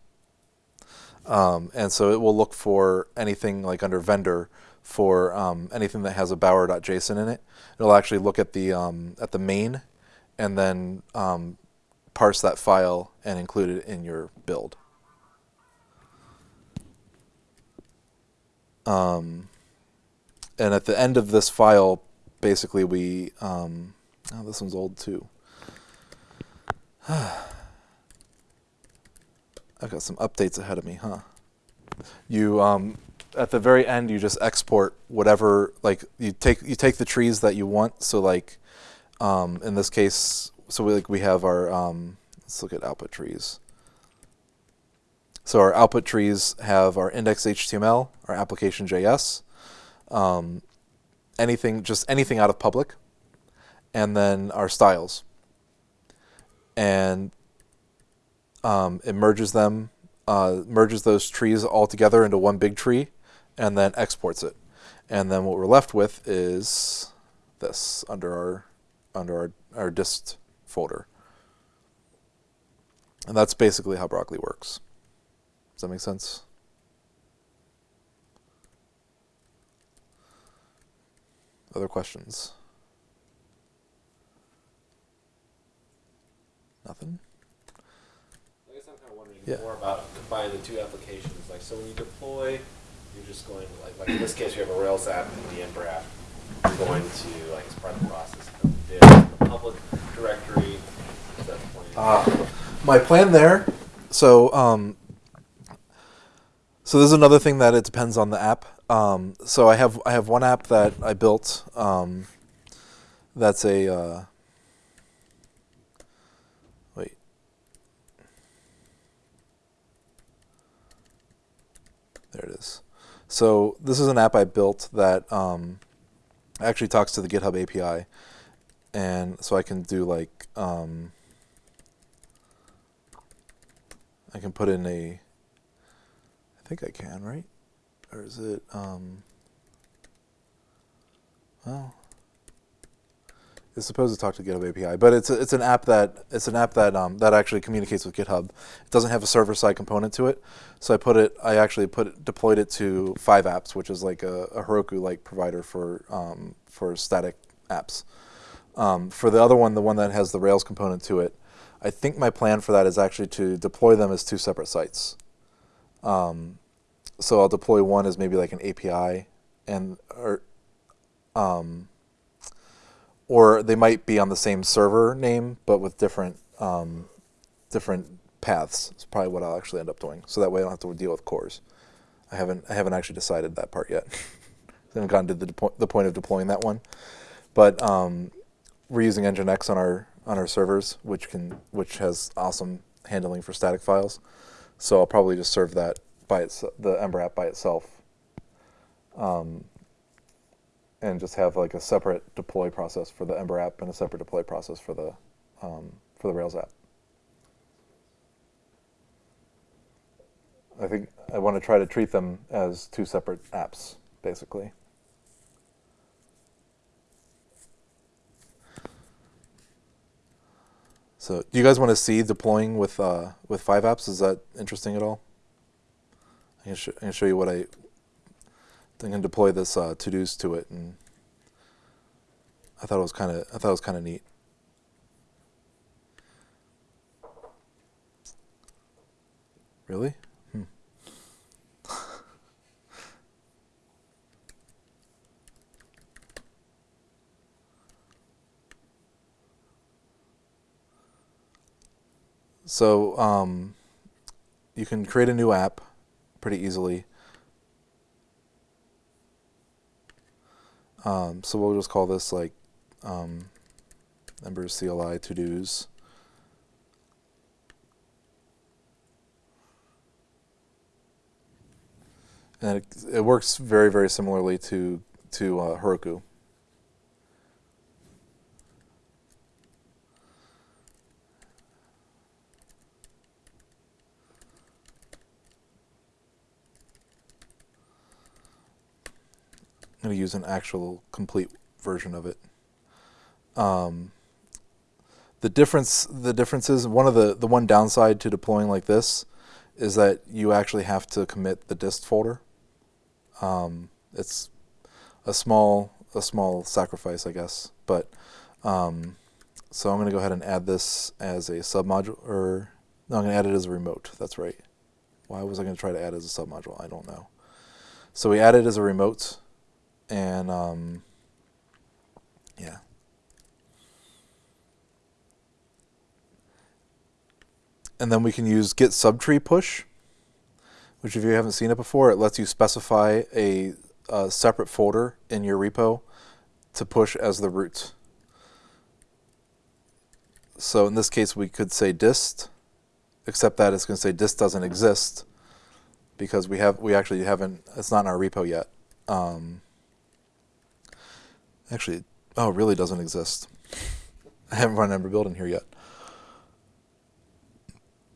Um, and so it will look for anything like under vendor for um, anything that has a bower.json in it. It'll actually look at the um, at the main, and then um, parse that file and include it in your build. Um, and at the end of this file, basically we, um, oh, this one's old too. I've got some updates ahead of me, huh? You, um, at the very end, you just export whatever, like you take you take the trees that you want. So like, um, in this case, so we like we have our, um, let's look at output trees. So our output trees have our index.html, our application.js, um, anything, just anything out of public, and then our styles. And um, it merges them, uh, merges those trees all together into one big tree, and then exports it. And then what we're left with is this under our under our, our dist folder. And that's basically how Broccoli works. Does that make sense? Other questions? Nothing? I guess I'm kind of wondering Yeah. more about combining the two applications. Like, so when you deploy, you're just going to, like, like in this case, we have a Rails app and the Ember app. You're going to, like, as part of the process, of the the public directory. Is that the plan? Uh, my plan there. So, um, so this is another thing that it depends on the app. Um, so I have I have one app that I built. Um, that's a uh, wait. There it is. So this is an app I built that um, actually talks to the GitHub API, and so I can do like. Um, I can put in a. I think I can, right? Or is it? Um, well, it's supposed to talk to GitHub API, but it's a, it's an app that it's an app that um, that actually communicates with GitHub. It doesn't have a server side component to it, so I put it. I actually put it, deployed it to 5apps, which is like a, a Heroku like provider for um, for static apps. Um, for the other one, the one that has the Rails component to it, I think my plan for that is actually to deploy them as two separate sites. Um, so I'll deploy one as maybe like an API, and or um, or they might be on the same server name but with different um, different paths. It's probably what I'll actually end up doing. So that way I don't have to deal with CORS. I haven't I haven't actually decided that part yet. I haven't gotten to the, the point of deploying that one. But um, we're using Nginx on our on our servers, which can which has awesome handling for static files. So I'll probably just serve that by its the Ember app by itself, um, and just have like a separate deploy process for the Ember app and a separate deploy process for the um, for the Rails app. I think I want to try to treat them as two separate apps, basically. So, do you guys want to see deploying with uh, with 5apps? Is that interesting at all? I can, I can show you what I. I can deploy this uh, to dos to it, and I thought it was kind of I thought it was kind of neat. Really? Hmm. So um, you can create a new app pretty easily. Um, so we'll just call this like um, Ember CLI to dos. And it, it works very, very similarly to to uh, Heroku. Going to use an actual complete version of it. Um, the difference, the difference is one of the the one downside to deploying like this is that you actually have to commit the dist folder. Um, it's a small a small sacrifice, I guess, but um, so I'm going to go ahead and add this as a submodule, or no, I'm going to add it as a remote. That's right. Why was I going to try to add it as a submodule? I don't know. So we add it as a remote, and um, yeah. And then we can use git subtree push, which if you haven't seen it before, it lets you specify a, a separate folder in your repo to push as the root. So in this case, we could say dist, except that it's going to say dist doesn't exist because we have we actually haven't it's not in our repo yet. Um, actually, oh, really doesn't exist. I haven't run Ember build in here yet.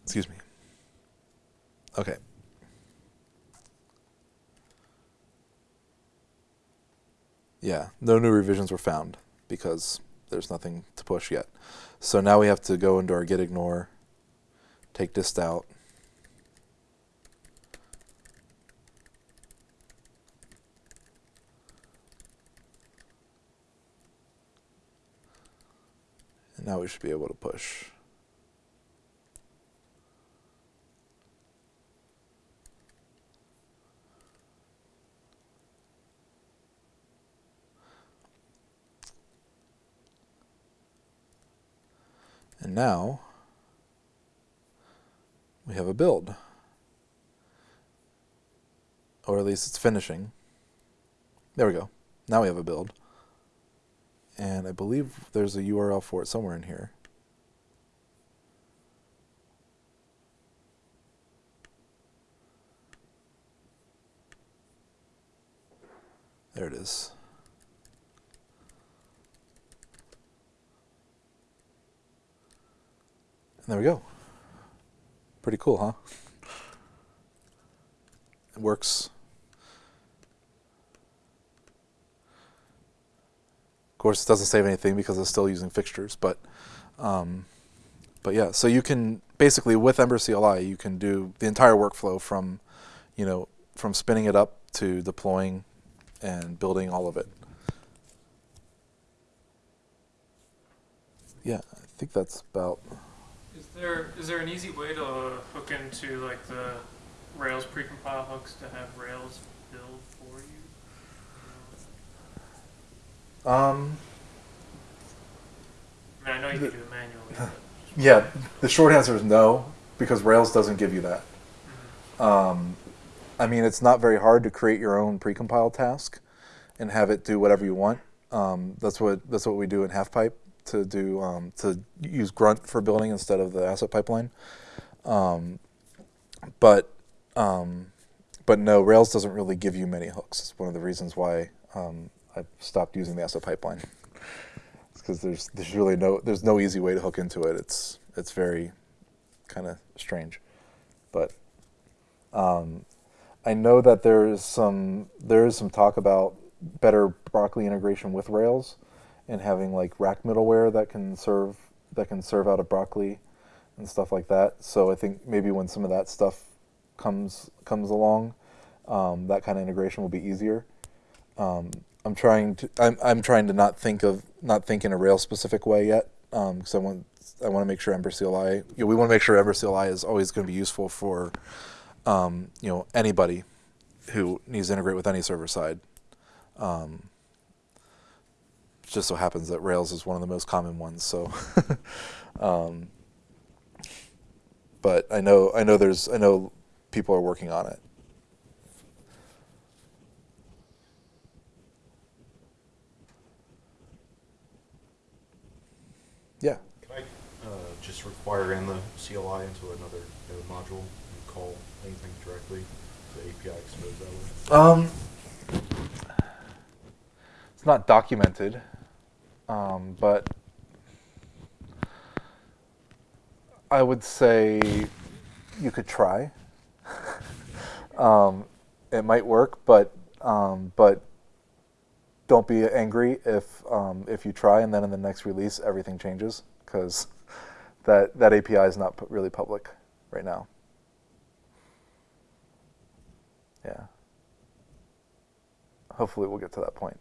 Excuse me. Okay. Yeah, no new revisions were found because there's nothing to push yet. So now we have to go into our git ignore, take dist out. Now we should be able to push. And now we have a build. Or at least it's finishing. There we go. Now we have a build. And I believe there's a URL for it somewhere in here. There it is. And there we go. Pretty cool, huh? It works. Of course, it doesn't save anything because it's still using fixtures, but um, but yeah. So you can basically with Ember CLI, you can do the entire workflow from you know from spinning it up to deploying and building all of it. Yeah, I think that's about. Is there is there an easy way to hook into like the Rails precompile hooks to have Rails build for you? Um, I mean, I know you can do it manually. But yeah, the short answer is no, because Rails doesn't give you that. Um, I mean, it's not very hard to create your own precompile task, and have it do whatever you want. Um, that's what that's what we do in Halfpipe to do um, to use grunt for building instead of the asset pipeline. Um, but um, but no, Rails doesn't really give you many hooks. It's one of the reasons why um, I stopped using the asset pipeline. because there's there's really no there's no easy way to hook into it. It's it's very kind of strange, but um, I know that there is some there is some talk about better Broccoli integration with Rails and having like rack middleware that can serve that can serve out of Broccoli and stuff like that. So I think maybe when some of that stuff comes comes along, um, that kind of integration will be easier. Um, I'm trying to I'm, I'm trying to not think of not think in a Rails specific way yet because I want I want to make sure Ember CLI you know, we want to make sure Ember CLI is always going to be useful for um, you know anybody who needs to integrate with any server side. Um, just so happens that Rails is one of the most common ones. So, um, but I know I know there's I know people are working on it. Yeah. Can I uh, just require in the CLI into another node module and call anything directly to API expose that way? Um, it's not documented, um, but I would say you could try. um, it might work, but um, but don't be angry if um, if you try and then in the next release everything changes because that that API is not really public right now. Yeah. Hopefully we'll get to that point.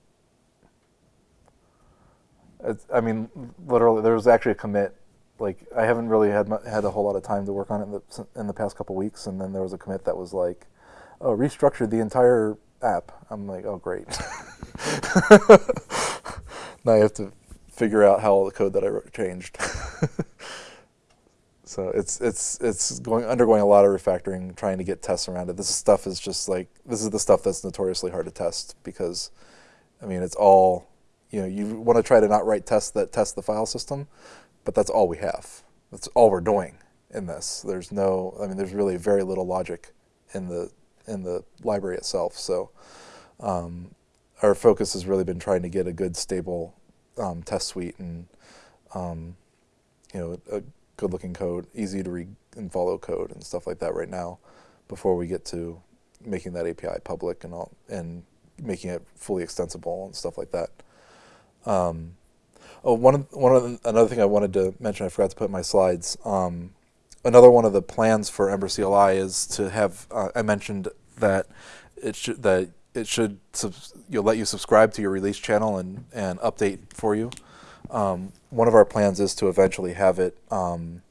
It's, I mean, literally, there was actually a commit. Like, I haven't really had had a whole lot of time to work on it in the, in the past couple weeks, and then there was a commit that was like, "Oh, restructured the entire app." I'm like, "Oh, great." now I have to figure out how all the code that I wrote changed. so it's it's it's going undergoing a lot of refactoring, trying to get tests around it. This stuff is just like this is the stuff that's notoriously hard to test because, I mean, it's all you know. You want to try to not write tests that test the file system, but that's all we have. That's all we're doing in this. There's no, I mean, there's really very little logic in the in the library itself. So um, our focus has really been trying to get a good, stable um, test suite and um, you know a good-looking code, easy to read and follow code and stuff like that right now, before we get to making that API public and all and making it fully extensible and stuff like that. Um, oh, one of, one of the, another thing I wanted to mention, I forgot to put in my slides. Um, another one of the plans for Ember CLI is to have. Uh, I mentioned that it should that it should you'll let you subscribe to your release channel and and update for you. Um, one of our plans is to eventually have it um,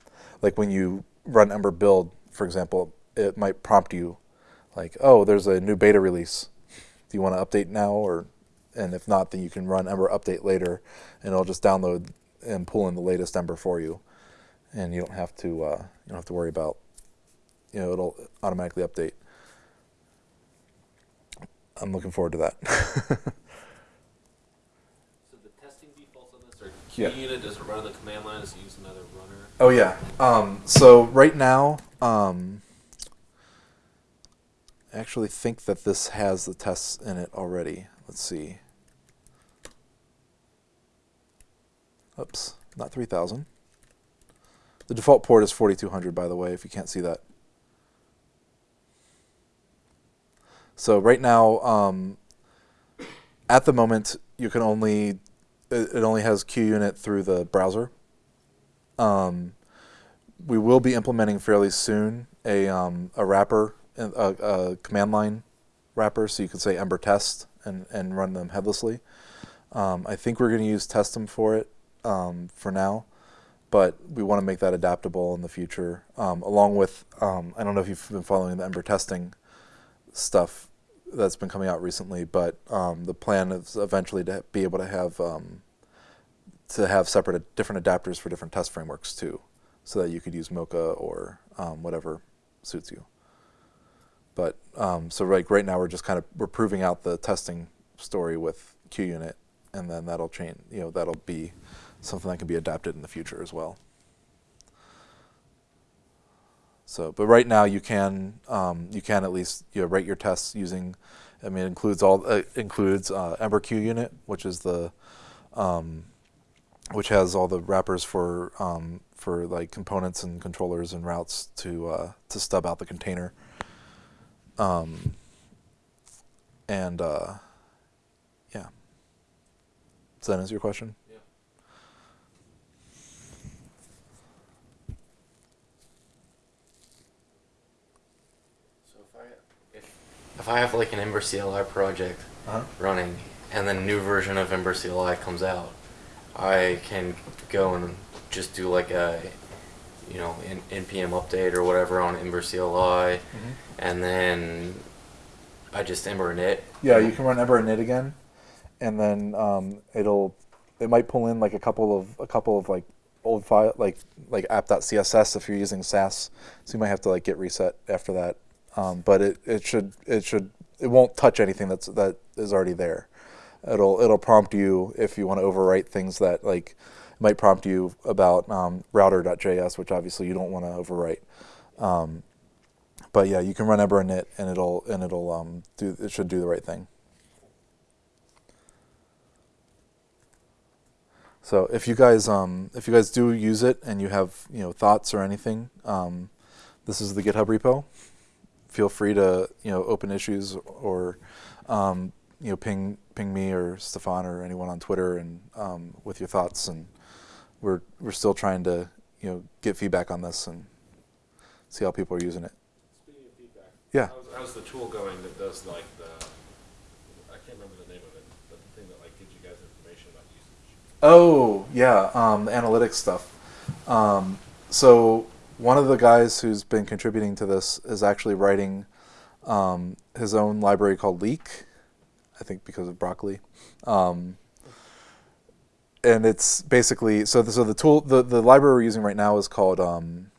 like when you run Ember build, for example, it might prompt you like, oh, there's a new beta release. Do you want to update now or and if not, then you can run Ember update later, and it'll just download and pull in the latest Ember for you, and you don't have to uh, you don't have to worry about you know it'll automatically update. I'm looking forward to that. So the testing defaults on this are Yeah. Unit, does it run on the command line, does it use another runner? oh yeah. Um, so right now, um, I actually think that this has the tests in it already. Let's see. Oops, not 3000. The default port is 4200, by the way, if you can't see that. So right now, um, at the moment, you can only it, it only has QUnit through the browser. Um, we will be implementing fairly soon a um, a wrapper, a, a command line wrapper, so you can say Ember test and and run them headlessly. Um, I think we're going to use testem for it um, for now, but we want to make that adaptable in the future. Um, along with, um, I don't know if you've been following the Ember testing stuff that's been coming out recently, but the plan is eventually to be able to have to have separate different adapters for different test frameworks too, so that you could use Mocha or um, whatever suits you. But um, so like right now we're just kind of we're proving out the testing story with QUnit, and then that'll change. You know, that'll be something that can be adapted in the future as well. So, but right now you can um, you can at least you know, write your tests using. I mean, it includes all uh, includes uh, Ember QUnit, which is the um, which has all the wrappers for um, for like components and controllers and routes to uh, to stub out the container. Um, and uh, yeah, does that answer your question? Yeah. So if I if, if I have like an Ember CLI project Uh-huh. running and then a new version of Ember CLI comes out, I can go and just do like a you know N- npm update or whatever on Ember CLI, and then I just Ember init. Yeah, you can run Ember init again, and then um, it'll it might pull in like a couple of a couple of like old file like like app.css if you're using Sass, so you might have to like get reset after that. Um, but it, it should it should it won't touch anything that's that is already there. It'll it'll prompt you if you want to overwrite things that like might prompt you about um, router.js, which obviously you don't want to overwrite. Um, but yeah, you can run Ember init and it'll and it'll um, do it should do the right thing. So if you guys um, if you guys do use it and you have you know thoughts or anything, um, this is the GitHub repo. Feel free to you know open issues or um, you know ping ping me or Stefan or anyone on Twitter and um, with your thoughts and we're we're still trying to you know get feedback on this and see how people are using it. Speaking of feedback. Yeah. How's, how's the tool going that does like the, I can't remember the name of it, but the thing that like gives you guys information about usage? Oh yeah, um, analytics stuff. Um, so one of the guys who's been contributing to this is actually writing um, his own library called Leek. I think because of broccoli. Um, and it's basically so the, so the tool the, the library we're using right now is called um,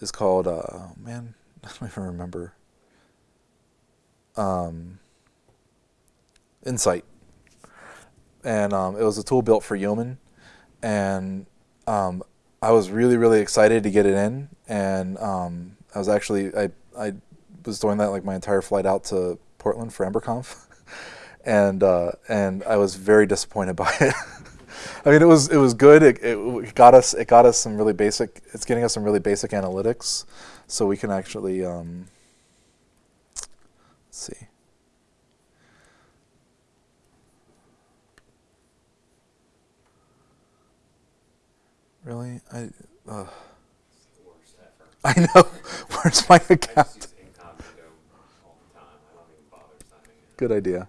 is called uh, oh man I don't even remember. Um, Insight. And um, it was a tool built for Yeoman, and um, I was really really excited to get it in, and um, I was actually I I was doing that like my entire flight out to Portland for EmberConf, and uh, and I was very disappointed by it. I mean, it was it was good. It, it got us it got us some really basic. It's getting us some really basic analytics, so we can actually um, let's see. Really? I uh, It's the worst ever. I know. Where's my account? use incognito all the time. I don't even bother signing in. Good idea. I just get that. Can't even ever make it do what I idea.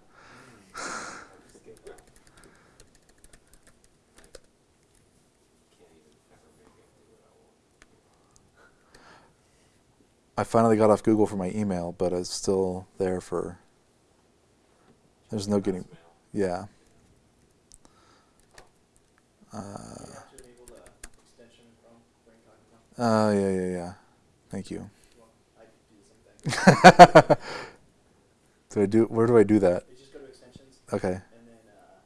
I finally got off Google for my email, but it's still there for. There's no getting. Yeah. Uh, have to enable the extension from for incognito. uh, yeah, yeah, yeah. Thank you. Do the same thing. do I do? Where do I do that? You just go to extensions, Okay. and then uh,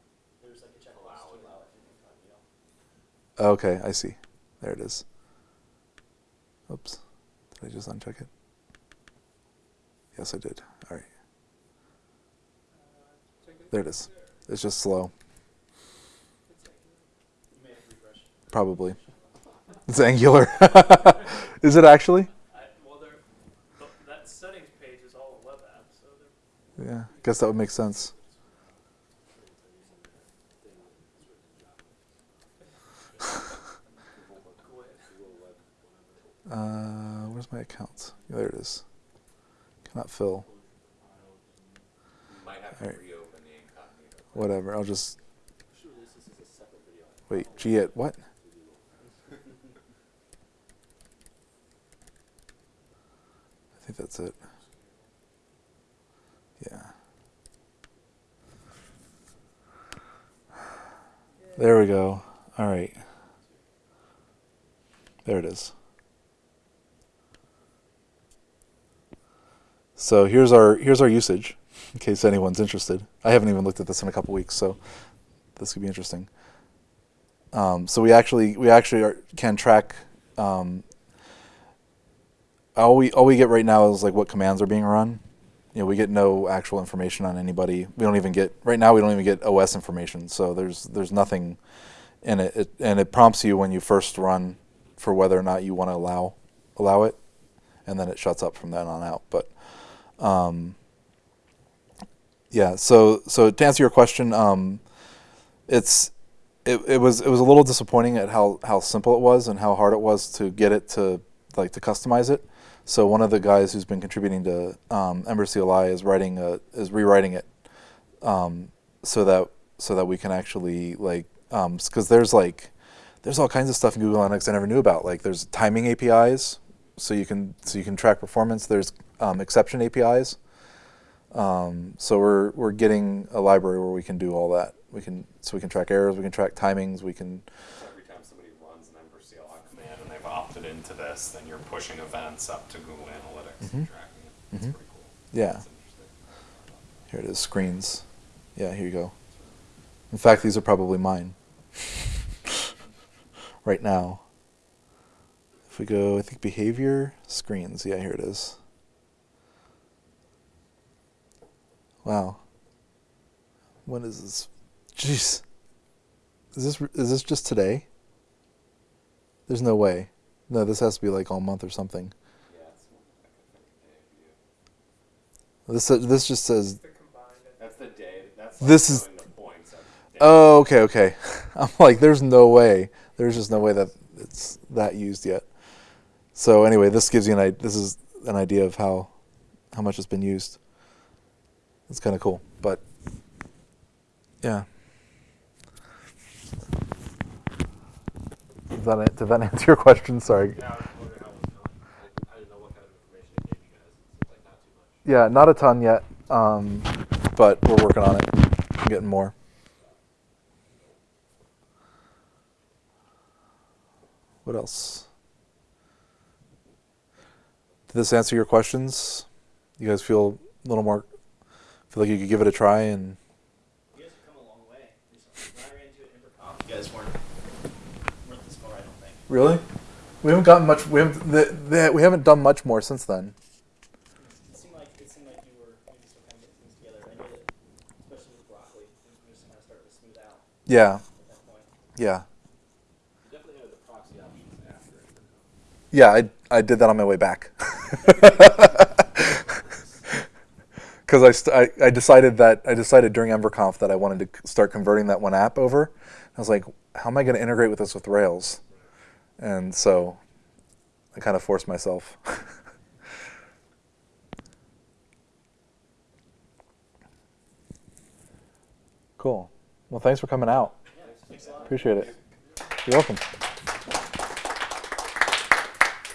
there's like a checkbox to allow it in incognito. Okay, I see. There it is. Oops. Did I just uncheck it? Yes, I did. All right. There it is. It's just slow, You may have to refresh. probably. It's angular. is it actually? I, well, they're, th- that settings page is all a web app, so they're Yeah. I guess that would make sense. Uh, where's my account? Yeah, there it is. Cannot fill. You might have to Alright. reopen the incognito. Whatever. I'll just. Wait. G at what? I think that's it. There we go. All right. There it is. So here's our here's our usage. in case anyone's interested. I haven't even looked at this in a couple weeks, so this could be interesting. Um, so we actually we actually are, can track. Um, all we all we get right now is like what commands are being run. You know, we get no actual information on anybody. We don't even get right now. We don't even get OS information. So there's there's nothing in it, it and it prompts you when you first run for whether or not you want to allow allow it, and then it shuts up from then on out. But um, yeah, so so to answer your question, um, it's it, it was it was a little disappointing at how, how simple it was and how hard it was to get it to like to customize it. So one of the guys who's been contributing to um, Ember CLI is writing a, is rewriting it um, so that so that we can actually like because there's like there's all kinds of stuff in Google Analytics I never knew about. Like there's timing APIs, so you can so you can track performance. There's um, exception APIs. Um, so we're we're getting a library where we can do all that. We can so we can track errors, we can track timings, we can. Every time somebody runs an Ember CLI command and they've opted into this, then you're pushing events up to Google Analytics and Mhm. tracking it. That's Mhm. pretty cool. Yeah. Here it is, screens. Yeah, here you go. In fact, these are probably mine. right now. If we go, I think behavior, screens. Yeah, here it is. Wow. When is this? Jeez. Is this is this just today? There's no way. No, this has to be like all month or something. Yeah, it's more like I think a day view. This uh, this just says That's the day. That's This is- the points. of the day. Oh, okay, okay. I'm like, there's no way. There's just no way that it's that used yet. So anyway, this gives you an idea. This is an idea of how how much it's been used. It's kind of cool, but yeah. Did that, did that answer your question? Sorry. Yeah, I was wondering how it was going. I, I didn't know what kind of information it gave you guys. It seems like not too much. Yeah, not a ton yet, um, but we're working on it. I'm getting more. What else? Did this answer your questions? You guys feel a little more, feel like you could give it a try and You guys have come a long way. When I ran into it in you guys weren't this far, I don't think. Really, we haven't gotten much. We haven't. The, the, we haven't done much more since then. It seemed like, it seemed like you were maybe still kind of getting things together. I know that, especially with broccoli, things were just kind of starting to smooth out Yeah, at that point. yeah, You definitely had the proxy options after yeah. I I did that on my way back. because I, st- I I decided that I decided during EmberConf that I wanted to start converting that one app over. I was like, how am I going to integrate with this with Rails? And so I kind of forced myself. cool. Well, thanks for coming out. Yeah, thanks a lot. Appreciate it. You're welcome.